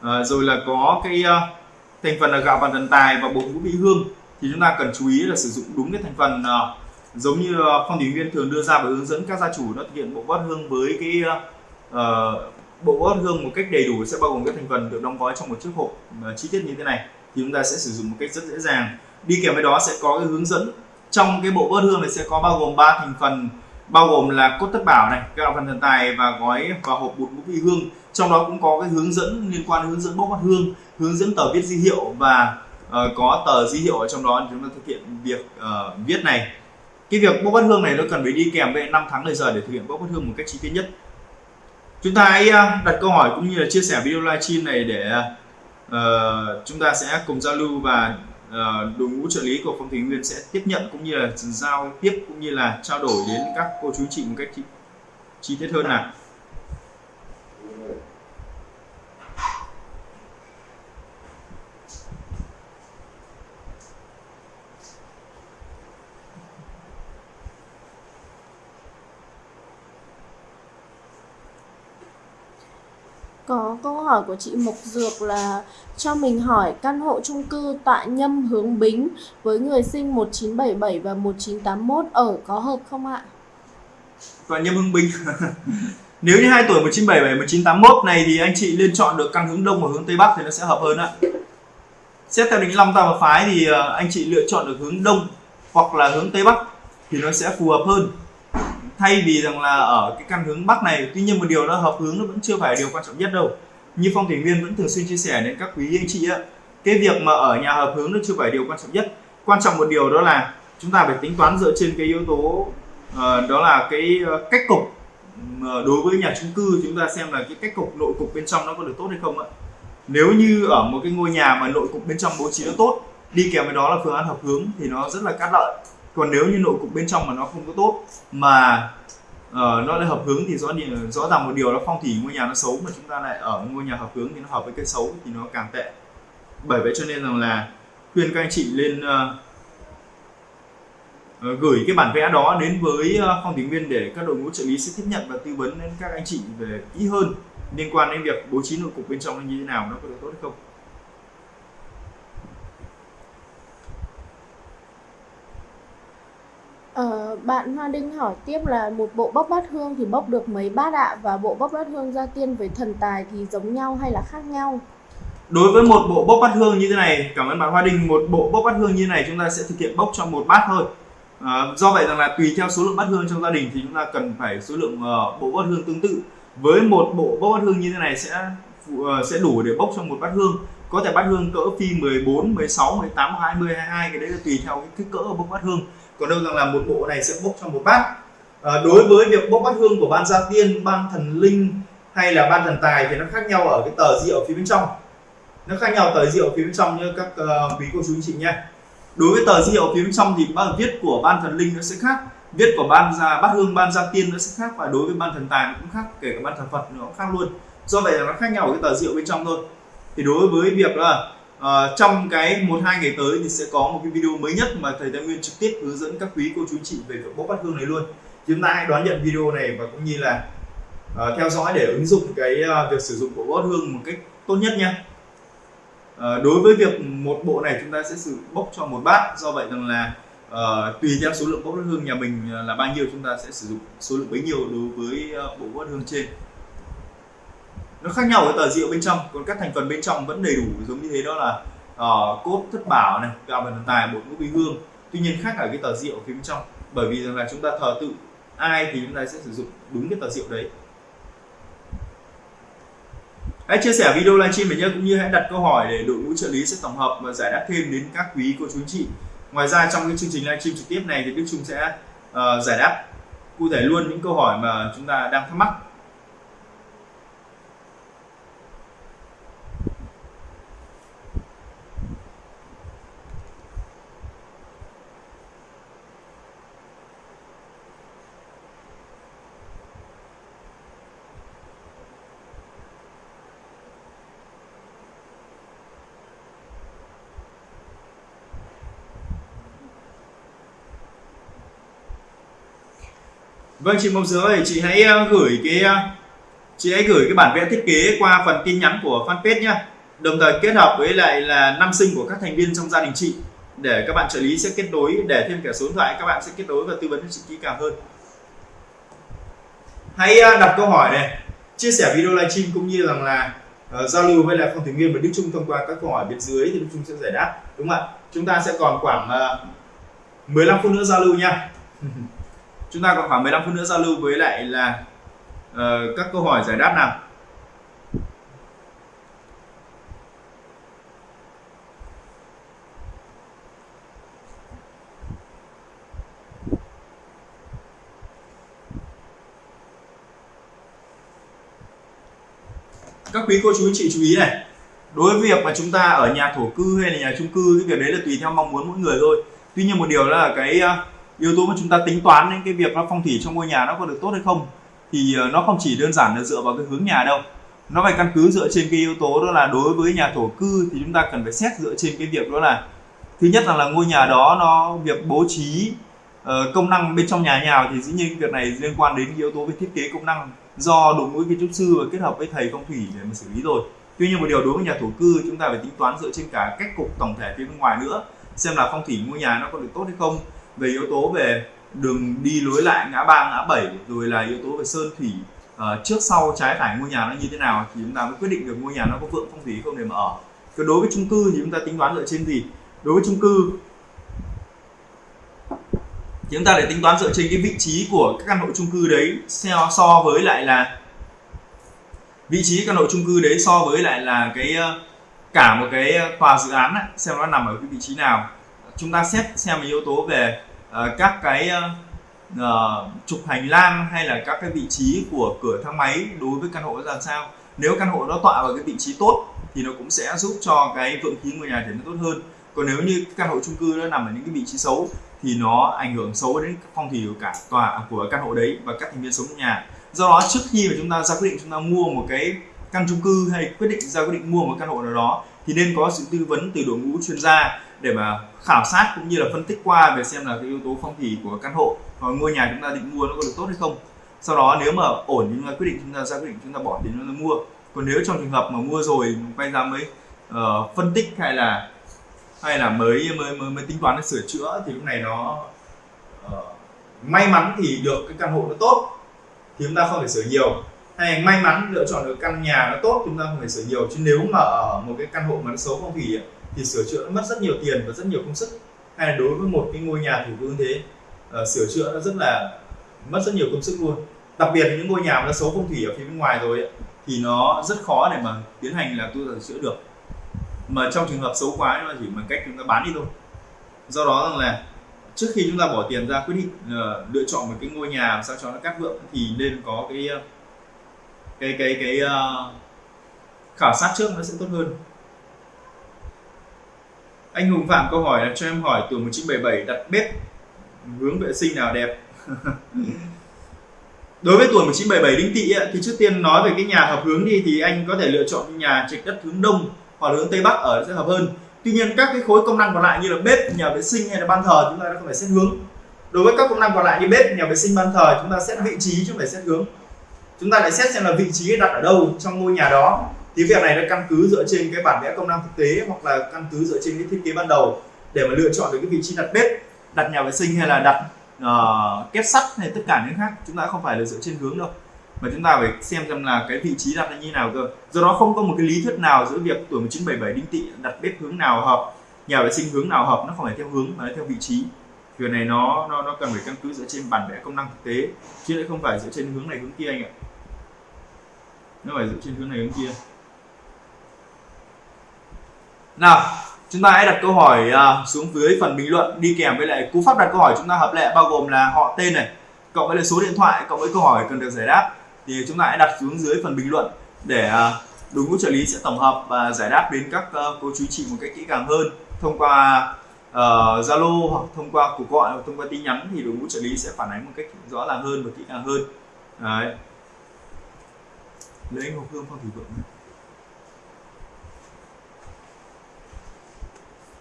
À, rồi là có cái uh, thành phần là gạo vàng thần tài và bột ngũ vị hương. Thì chúng ta cần chú ý là sử dụng đúng cái thành phần uh, giống như uh, phong thủy viên thường đưa ra và hướng dẫn các gia chủ nó thực hiện bộ bát hương với cái uh, bộ bát hương một cách đầy đủ sẽ bao gồm các thành phần được đóng gói trong một chiếc hộp uh, chi tiết như thế này. Thì chúng ta sẽ sử dụng một cách rất dễ dàng. Đi kèm với đó sẽ có cái hướng dẫn. Trong cái bộ bát hương này sẽ có bao gồm ba thành phần bao gồm là cốt thất bảo này gạo phần thần tài và gói và hộp bột ngũ vị hương. Trong đó cũng có cái hướng dẫn liên quan đến hướng dẫn bốc bát hương hướng dẫn tờ viết di hiệu và uh, có tờ di hiệu ở trong đó chúng ta thực hiện việc uh, viết này. Cái việc bốc bát hương này nó cần phải đi kèm với 5 tháng lời giờ để thực hiện bốc bát hương một cách chi tiết nhất. Chúng ta hãy ờ, đặt câu hỏi cũng như là chia sẻ video livestream này để uh, chúng ta sẽ cùng giao lưu và Ờ, đội ngũ trợ lý của phong thủy nguyên sẽ tiếp nhận cũng như là giao tiếp cũng như là trao đổi đến các cô chú chị một cách chi, chi tiết hơn nào Có câu hỏi của chị Mộc Dược là cho mình hỏi căn hộ chung cư tại Nhâm hướng Bính với người sinh 1977 và 1981 ở có hợp không ạ? Tại Nhâm hướng Bính <laughs> Nếu như hai tuổi 1977 1981 này thì anh chị nên chọn được căn hướng đông và hướng tây bắc thì nó sẽ hợp hơn ạ. Xét theo định long tam và phái thì ờ, anh chị lựa chọn được hướng đông hoặc là hướng tây bắc thì nó sẽ phù hợp hơn thay vì rằng là ở cái căn hướng bắc này, tuy nhiên một điều là hợp hướng nó vẫn chưa phải điều quan trọng nhất đâu như phong thủy viên vẫn thường xuyên chia sẻ đến các quý anh chị á cái việc mà ở nhà hợp hướng nó chưa phải điều quan trọng nhất. Quan trọng một điều đó là chúng ta phải tính toán dựa trên cái yếu tố uh, đó là cái ờ, cách cục. Đối với nhà chung cư chúng ta xem là cái cách cục nội cục bên trong nó có được tốt hay không ạ. Nếu như ở một cái ngôi nhà mà nội cục bên trong bố trí nó tốt đi kèm với đó là phương án hợp hướng thì nó rất là cát lợi. Còn nếu như nội cục bên trong mà nó không có tốt mà uh, nó lại hợp hướng thì rõ rõ ràng một điều là phong thủy ngôi nhà nó xấu mà chúng ta lại ở ngôi nhà hợp hướng thì nó hợp với cái xấu thì nó càng tệ. Bởi vậy cho nên rằng là khuyên các anh chị lên uh, uh, gửi cái bản vẽ đó đến với uh, phong thủy viên để các đội ngũ trợ lý sẽ tiếp nhận và tư vấn đến các anh chị về kỹ hơn liên quan đến việc bố trí nội cục bên trong như thế nào nó có được tốt hay không Ờ, bạn Hoa Đinh hỏi tiếp là một bộ bốc bát hương thì bốc được mấy bát ạ? Và bộ bốc bát hương gia tiên với thần tài thì giống nhau hay là khác nhau? đối với một bộ bốc bát hương như thế này cảm ơn bạn Hoa Đinh một bộ bốc bát hương như thế này chúng ta sẽ thực hiện bốc cho một bát thôi. À, do vậy rằng là tùy theo số lượng bát hương trong gia đình thì chúng ta cần phải số lượng uh, bộ bát hương tương tự. Với một bộ bốc bát hương như thế này sẽ uh, sẽ đủ để bốc cho một bát hương. Có thể bát hương cỡ phi 14, 16, 18, 20, 22 cái đấy là tùy theo cái kích cỡ bốc bát hương còn đâu rằng là một bộ này sẽ bốc cho một bát. À, đối với việc bốc bát hương của ban gia tiên ban thần linh hay là ban thần tài thì nó khác nhau ở cái tờ rượu phía bên trong. Nó khác nhau tờ rượu phía bên trong như các uh, quý cô chú anh chị nhé. Đối với tờ rượu phía bên trong thì bao viết của ban thần linh nó sẽ khác viết của ban gia bát hương ban gia tiên nó sẽ khác và đối với ban thần tài nó cũng khác kể cả ban thần phật nó cũng khác luôn. Do vậy là nó khác nhau ở cái tờ rượu bên trong thôi. Thì đối với việc là uh, trong cái một hai ngày tới thì sẽ có một cái video mới nhất mà thầy Thái Nguyên trực tiếp hướng dẫn các quý cô chú chị về việc bốc bát hương này luôn. Chúng ta hãy đón nhận video này và cũng như là uh, theo dõi để ứng dụng cái uh, việc sử dụng của bát hương một cách tốt nhất nha. Uh, đối với việc một bộ này chúng ta sẽ sử bốc cho một bát do vậy rằng là uh, tùy theo số lượng bốc bát hương nhà mình là bao nhiêu chúng ta sẽ sử dụng số lượng bấy nhiêu đối với uh, bộ bát hương trên nó khác nhau với tờ rượu bên trong còn các thành phần bên trong vẫn đầy đủ giống như thế đó là uh, cốt thất bảo này gạo và thần tài bột ngũ bí hương. Tuy nhiên khác ở cái tờ rượu phía bên trong bởi vì rằng là chúng ta thờ tự ai thì chúng ta sẽ sử dụng đúng cái tờ rượu đấy. Hãy chia sẻ video livestream này nhé cũng như hãy đặt câu hỏi để đội ngũ trợ lý sẽ tổng hợp và giải đáp thêm đến các quý cô chú anh chị. Ngoài ra trong cái chương trình livestream trực tiếp này thì Đức Trung sẽ uh, giải đáp cụ thể luôn những câu hỏi mà chúng ta đang thắc mắc. Vâng chị Mộc Dứa ơi, chị hãy ờ, gửi cái ờ, chị hãy gửi cái bản vẽ thiết kế qua phần tin nhắn của fanpage nhé Đồng thời kết hợp với lại là năm sinh của các thành viên trong gia đình chị để các bạn trợ lý sẽ kết nối để thêm cả số điện thoại các bạn sẽ kết nối và tư vấn cho chị kỹ càng hơn. Hãy ờ, đặt câu hỏi này, chia sẻ video livestream cũng như rằng là uh, giao lưu với lại phong thủy nguyên và Đức Trung thông qua các câu hỏi bên dưới thì Đức Trung sẽ giải đáp đúng không ạ? Chúng ta sẽ còn khoảng uh, 15 phút nữa giao lưu nha. <laughs> chúng ta còn khoảng 15 phút nữa giao lưu với lại là uh, các câu hỏi giải đáp nào? Các quý cô chú anh chị chú ý này đối với việc mà chúng ta ở nhà thổ cư hay là nhà chung cư cái việc đấy là tùy theo mong muốn mỗi người thôi. Tuy nhiên một điều là cái uh, yếu tố mà chúng ta tính toán đến cái việc nó phong thủy trong ngôi nhà nó có được tốt hay không thì ờ, nó không chỉ đơn giản là dựa vào cái hướng nhà đâu. Nó phải căn cứ dựa trên cái yếu tố đó là đối với nhà thổ cư thì chúng ta cần phải xét dựa trên cái việc đó là thứ nhất là, là ngôi nhà đó nó việc bố trí uh, công năng bên trong nhà nhào thì dĩ nhiên việc này liên quan đến yếu tố về thiết kế công năng do đội ngũ kiến trúc sư và kết hợp với thầy phong thủy để mà xử lý rồi. Tuy nhiên một điều đối với nhà thổ cư chúng ta phải tính toán dựa trên cả cách cục tổng thể phía bên ngoài nữa xem là phong thủy ngôi nhà nó có được tốt hay không về yếu tố về đường đi lối lại ngã ba ngã bảy rồi là yếu tố về sơn thủy uh, trước sau trái phải ngôi nhà nó như thế nào thì chúng ta mới quyết định được ngôi nhà nó có vượng phong thủy không để mà ở. Còn đối với chung cư thì chúng ta tính toán dựa trên gì? Đối với chung cư thì chúng ta để tính toán dựa trên cái vị trí của các căn hộ chung cư đấy so, so với lại là vị trí căn hộ chung cư đấy so với lại là cái ờ, cả một cái ờ, tòa dự án ấy, xem nó nằm ở cái vị trí nào chúng ta xét xem yếu tố về uh, các cái uh, trục hành lang hay là các cái vị trí của cửa thang máy đối với căn hộ ra sao. Nếu căn hộ nó tọa vào cái vị trí tốt thì nó cũng sẽ giúp cho cái vượng khí ngôi nhà trở nên tốt hơn. Còn nếu như căn hộ chung cư nó nằm ở những cái vị trí xấu thì nó ảnh hưởng xấu đến phong thủy của cả tòa của căn hộ đấy và các thành viên sống trong nhà. Do đó trước khi mà chúng ta ra quyết định chúng ta mua một cái căn chung cư hay quyết định ra quyết định mua một căn hộ nào đó thì nên có sự tư vấn từ đội ngũ chuyên gia để mà khảo sát cũng như là phân tích qua về xem là cái yếu tố phong thủy của căn hộ và ngôi nhà chúng ta định mua nó có được tốt hay không. Sau đó nếu mà ổn thì chúng ta quyết định chúng ta ra quyết định chúng ta bỏ tiền chúng ta mua. Còn nếu trong trường hợp mà mua rồi quay ra mới uh, phân tích hay là hay là mới mới mới, mới tính toán để sửa chữa thì lúc này nó uh, may mắn thì được cái căn hộ nó tốt thì chúng ta không phải sửa nhiều. Hay may mắn lựa chọn được căn nhà nó tốt chúng ta không phải sửa nhiều. Chứ nếu mà ở một cái căn hộ mà nó xấu phong thủy thì sửa chữa nó mất rất nhiều tiền và rất nhiều công sức. Hay là đối với một cái ngôi nhà thủ vương thế uh, sửa chữa nó rất là mất rất nhiều công sức luôn. Đặc biệt là những ngôi nhà mà nó xấu phong thủy ở phía bên ngoài rồi ấy, thì nó rất khó để mà tiến hành là tu sửa chữa được. Mà trong trường hợp xấu quá nó chỉ bằng cách chúng ta bán đi thôi. Do đó rằng là trước khi chúng ta bỏ tiền ra quyết định uh, lựa chọn một cái ngôi nhà làm sao cho nó cát vượng thì nên có cái ờ, cái cái cái uh, khảo sát trước nó sẽ tốt hơn anh Hùng Phạm câu hỏi là cho em hỏi tuổi 1977 đặt bếp, hướng vệ sinh nào đẹp? <laughs> Đối với tuổi 1977 đinh tỵ thì trước tiên nói về cái nhà hợp hướng đi, thì anh có thể lựa chọn nhà trạch đất hướng đông hoặc hướng tây bắc ở sẽ hợp hơn. Tuy nhiên các cái khối công năng còn lại như là bếp, nhà vệ sinh hay là ban thờ chúng ta không phải xét hướng. Đối với các công năng còn lại như bếp, nhà vệ sinh, ban thờ, chúng ta xét vị trí chứ không phải xét hướng. Chúng ta lại xét xem là vị trí đặt ở đâu trong ngôi nhà đó thì việc này nó căn cứ dựa trên cái bản vẽ công năng thực tế hoặc là căn cứ dựa trên cái thiết kế ban đầu để mà lựa chọn được cái vị trí đặt bếp đặt nhà vệ sinh hay là đặt ờ, uh, kết sắt hay tất cả những khác. Chúng ta không phải là dựa trên hướng đâu. Mà chúng ta phải xem xem là cái vị trí đặt là như nào cơ. Do đó không có một cái lý thuyết nào giữa việc tuổi 1977 đinh tỵ đặt bếp hướng nào hợp nhà vệ sinh hướng nào hợp nó không phải theo hướng mà nó theo vị trí. Việc này nó nó nó cần phải căn cứ dựa trên bản vẽ công năng thực tế chứ lại không phải dựa trên hướng này hướng kia anh ạ. Nó phải dựa trên hướng này hướng kia nào chúng ta hãy đặt câu hỏi uh, xuống dưới phần bình luận đi kèm với lại cú pháp đặt câu hỏi chúng ta hợp lệ bao gồm là họ tên này cộng với lại số điện thoại cộng với câu hỏi cần được giải đáp. Thì chúng ta hãy đặt xuống dưới phần bình luận để uh, đội ngũ trợ lý sẽ tổng hợp và giải đáp đến các uh, cô chú chị một cách kỹ càng hơn. Thông qua ờ, Zalo uh, hoặc thông qua cuộc gọi hoặc thông qua tin nhắn thì đội ngũ trợ lý sẽ phản ánh một cách rõ ràng hơn và kỹ càng hơn. Đấy. Lấy anh Hương Phong Thủy Vượng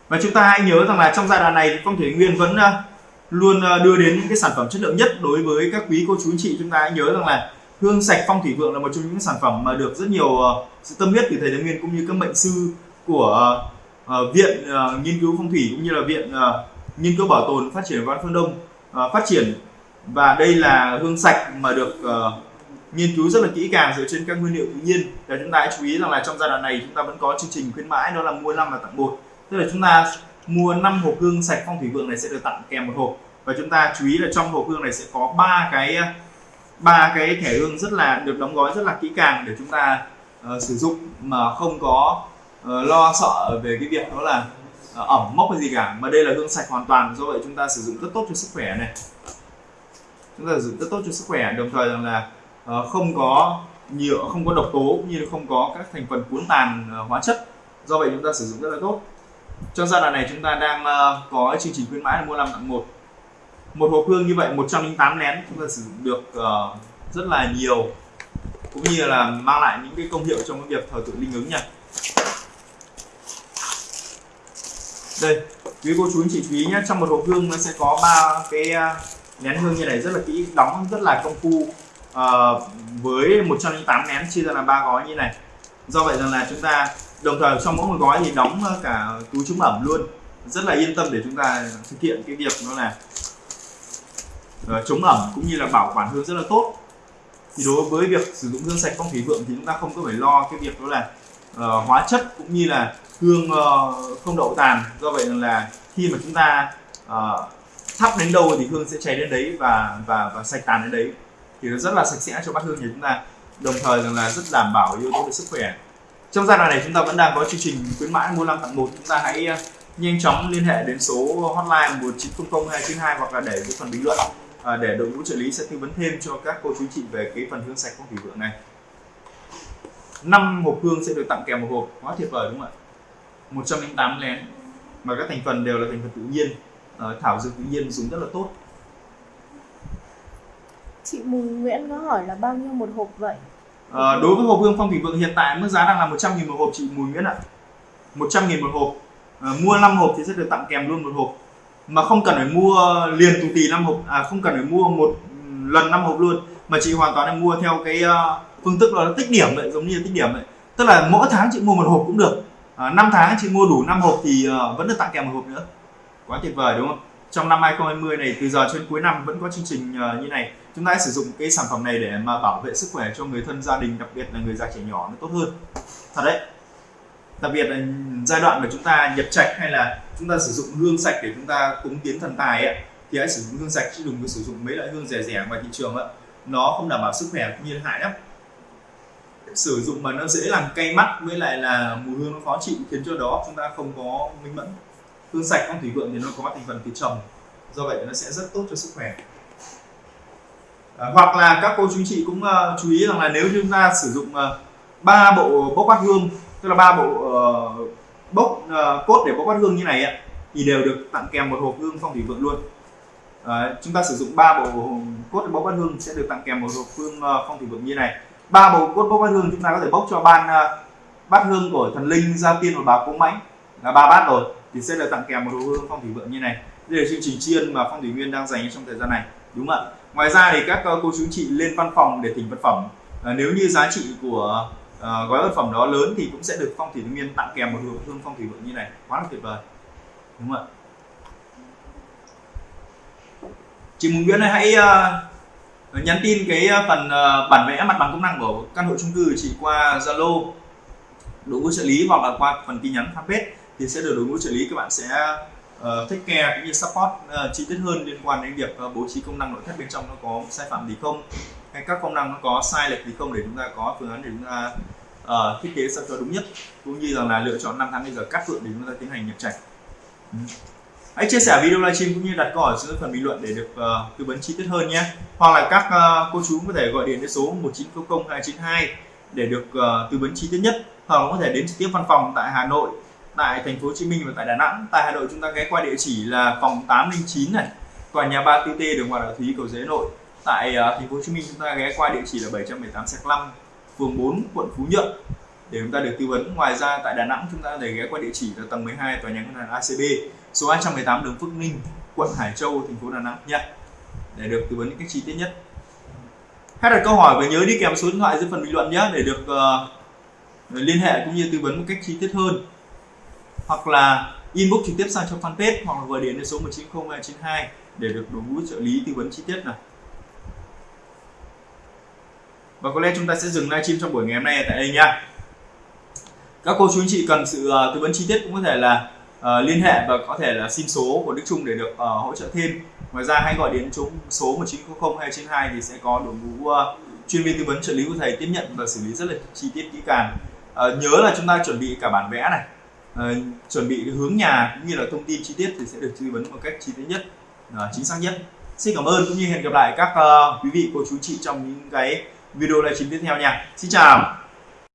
và chúng ta hãy nhớ rằng là trong giai đoạn này thì phong thủy nguyên vẫn ờ, luôn ờ, đưa đến những cái sản phẩm chất lượng nhất đối với các quý cô chú anh chị. Chúng ta hãy nhớ rằng là hương sạch phong thủy vượng là một trong những sản phẩm mà được rất nhiều ờ, sự tâm huyết từ thầy Nguyên cũng như các mệnh sư của viện nghiên cứu phong thủy cũng như là viện nghiên cứu bảo tồn phát triển văn phương đông phát triển. Và đây là hương sạch mà được nghiên cứu rất là kỹ càng dựa trên các nguyên liệu tự nhiên. Và chúng ta hãy chú ý rằng là trong giai đoạn này chúng ta vẫn có chương trình khuyến mãi, đó là mua năm và tặng một tức là chúng ta mua 5 hộp hương sạch phong thủy vượng này sẽ được tặng kèm một hộp. Và chúng ta chú ý là trong hộp hương này sẽ có ba cái ba cái thẻ hương rất là được đóng gói rất là kỹ càng để chúng ta uh, sử dụng mà không có uh, lo sợ về cái việc đó là uh, ẩm mốc hay gì cả. Mà đây là hương sạch hoàn toàn do vậy chúng ta sử dụng rất tốt cho sức khỏe này. Chúng ta sử dụng rất tốt cho sức khỏe đồng thời rằng là uh, không có nhựa không có độc tố cũng như không có các thành phần cuốn tàn uh, hóa chất. Do vậy chúng ta sử dụng rất là tốt trong giai đoạn này chúng ta đang uh, có chương trình khuyến mãi là mua 5 tặng một. Một hộp hương như vậy 108 nén chúng ta sử dụng được uh, rất là nhiều. Cũng như là mang lại những cái công hiệu trong cái việc thờ tự linh ứng nha. Đây quý cô chú anh chị chú ý nhé trong một hộp hương nó sẽ có ba cái ờ, nén hương như này rất là kỹ đóng rất là công phu uh, với 108 nén chia ra là ba gói như này. Do vậy rằng là chúng ta đồng thời trong mỗi một gói thì đóng ờ, cả túi chống ẩm luôn. Rất là yên tâm để chúng ta thực hiện cái việc đó là ờ, chống ẩm cũng như là bảo quản hương rất là tốt. Thì đối với việc sử dụng hương sạch phong thủy vượng thì chúng ta không có phải lo cái việc đó là uh, hóa chất cũng như là hương uh, không đậu tàn. Do vậy là khi mà chúng ta uh, thắp đến đâu thì hương sẽ cháy đến đấy và và và sạch tàn đến đấy. Thì nó rất là sạch sẽ cho bát hương nhà chúng ta. Đồng thời rằng là rất đảm bảo yếu tố về sức khỏe trong giai đoạn này chúng ta vẫn đang có chương trình khuyến mãi mua 5 tặng một. Chúng ta hãy ờ, nhanh chóng liên hệ đến số hotline 1900 292 hoặc là để dưới phần bình luận. À, để đội ngũ trợ lý sẽ tư vấn thêm cho các cô chú chị về cái phần hương sạch phong thủy vượng này. Năm hộp hương sẽ được tặng kèm một hộp. Quá tuyệt vời đúng không ạ? 108 lén. Mà các thành phần đều là thành phần tự nhiên. À, thảo dược tự nhiên dùng rất là tốt. Chị Mùi Nguyễn có hỏi là bao nhiêu một hộp vậy? À, đối với hộp hương phong thủy vượng hiện tại mức giá đang là 100 nghìn một hộp chị Mùi Nguyễn ạ. 100 nghìn một hộp. À, mua 5 hộp thì sẽ được tặng kèm luôn một hộp. Mà không cần phải mua liền tù tì 5 hộp à không cần phải mua một lần 5 hộp luôn. Mà chị hoàn toàn là mua theo cái ờ, phương thức là tích điểm vậy giống như tích điểm vậy. Tức là mỗi tháng chị mua một hộp cũng được. À, 5 tháng chị mua đủ 5 hộp thì vẫn được tặng kèm một hộp nữa. Quá tuyệt vời đúng không? Trong năm 2020 này từ giờ cho đến cuối năm vẫn có chương trình như này chúng ta hãy sử dụng cái sản phẩm này để mà bảo vệ sức khỏe cho người thân gia đình đặc biệt là người già trẻ nhỏ nó tốt hơn. Thật đấy. Đặc biệt là giai đoạn mà chúng ta nhập trạch hay là chúng ta sử dụng hương sạch để chúng ta cúng tiến thần tài ấy, thì hãy sử dụng hương sạch chứ đừng có sử dụng mấy loại hương rẻ rẻ ngoài thị trường ấy. nó không đảm bảo sức khỏe cũng như hại lắm. Sử dụng mà nó dễ làm cay mắt với lại là mùi hương nó khó chịu khiến cho đó chúng ta không có minh mẫn. Hương sạch phong thủy vượng thì nó có thành phần từ trầm do vậy nó sẽ rất tốt cho sức khỏe à, hoặc là các cô chú chị cũng uh, chú ý rằng là nếu chúng ta sử dụng ờ, ba uh, bộ bốc bát hương tức là ba bộ uh, bốc uh, cốt để bốc bát hương như này ấy, thì đều được tặng kèm một hộp hương phong thủy vượng luôn. Uh, chúng ta sử dụng ba bộ cốt để bốc bát hương sẽ được tặng kèm một hộp hương uh, phong thủy vượng như này. Ba bộ cốt bốc bát hương chúng ta có thể bốc cho ban uh, bát hương của thần linh gia tiên và bà cố mãnh. Là ba bát rồi thì sẽ được tặng kèm một hộp hương phong thủy vượng như này. Đây là chương trình chiên mà phong thủy nguyên đang dành trong thời gian này đúng không ạ? Ngoài ra thì các ờ, cô chú chị lên văn phòng để thỉnh vật phẩm. À, nếu như giá trị của à, gói vật phẩm đó lớn thì cũng sẽ được phong thủy nguyên tặng kèm một hộp hương phong thủy vượng như này. Quá là tuyệt vời. Đúng không ạ? Chị Mùng Nguyễn hãy uh, nhắn tin cái phần uh, bản vẽ mặt bằng công năng của căn hộ chung cư chị qua Zalo. Đội ngũ trợ lý hoặc là qua phần tin nhắn fanpage thì sẽ được đội ngũ trợ lý các bạn sẽ uh, take care cũng như support uh, chi tiết hơn liên quan đến việc uh, bố trí công năng nội thất bên trong nó có sai phạm gì không? Hay các công năng nó có sai lệch gì không để chúng ta có phương án để chúng ta uh, thiết kế sao cho đúng nhất? Cũng như rằng là lựa chọn năm tháng bây giờ cắt vượng để chúng ta tiến hành nhập trạch. Ừ. hãy chia sẻ video livestream cũng như đặt câu hỏi dưới phần bình luận để được uh, tư vấn chi tiết hơn nhé. Hoặc là các uh, cô chú có thể gọi điện đến số 1900 292 để được uh, tư vấn chi tiết nhất. Hoặc là có thể đến trực tiếp văn phòng tại Hà Nội tại thành phố Hồ Chí Minh và tại Đà Nẵng. Tại Hà Nội chúng ta ghé qua địa chỉ là phòng 809 này, tòa nhà 3 TT đường Hoàng Đạo Thúy cầu Giấy Nội. Tại uh, thành phố Hồ Chí Minh chúng ta ghé qua địa chỉ là 718 Sạc 5, phường 4, quận Phú Nhuận để chúng ta được tư vấn. Ngoài ra tại Đà Nẵng chúng ta để thể ghé qua địa chỉ là tầng 12 tòa nhà ngân hàng ACB, số 218 đường Phước Ninh, quận Hải Châu, thành phố Đà Nẵng nha. Để được tư vấn những cách chi tiết nhất. Hãy đặt câu hỏi và nhớ đi kèm số điện thoại dưới phần bình luận nhé để được uh, liên hệ cũng như tư vấn một cách chi tiết hơn hoặc là inbox trực tiếp sang trong fanpage hoặc là gọi điện đến số 190292 để được đội ngũ trợ lý tư vấn chi tiết này và có lẽ chúng ta sẽ dừng livestream trong buổi ngày hôm nay tại đây nha. Các cô chú anh chị cần sự uh, tư vấn chi tiết cũng có thể là uh, liên hệ và có thể là xin số của Đức Trung để được uh, hỗ trợ thêm. Ngoài ra hãy gọi đến chúng số 1900 292 thì sẽ có đội ngũ uh, chuyên viên tư vấn trợ lý của thầy tiếp nhận và xử lý rất là chi tiết kỹ càng. Uh, nhớ là chúng ta chuẩn bị cả bản vẽ này uh, chuẩn bị hướng nhà cũng như là thông tin chi tiết thì sẽ được tư vấn một cách chi tiết nhất uh, chính xác nhất. Xin cảm ơn cũng như hẹn gặp lại các uh, quý vị cô chú chị trong những cái video livestream tiếp theo nha. Xin chào!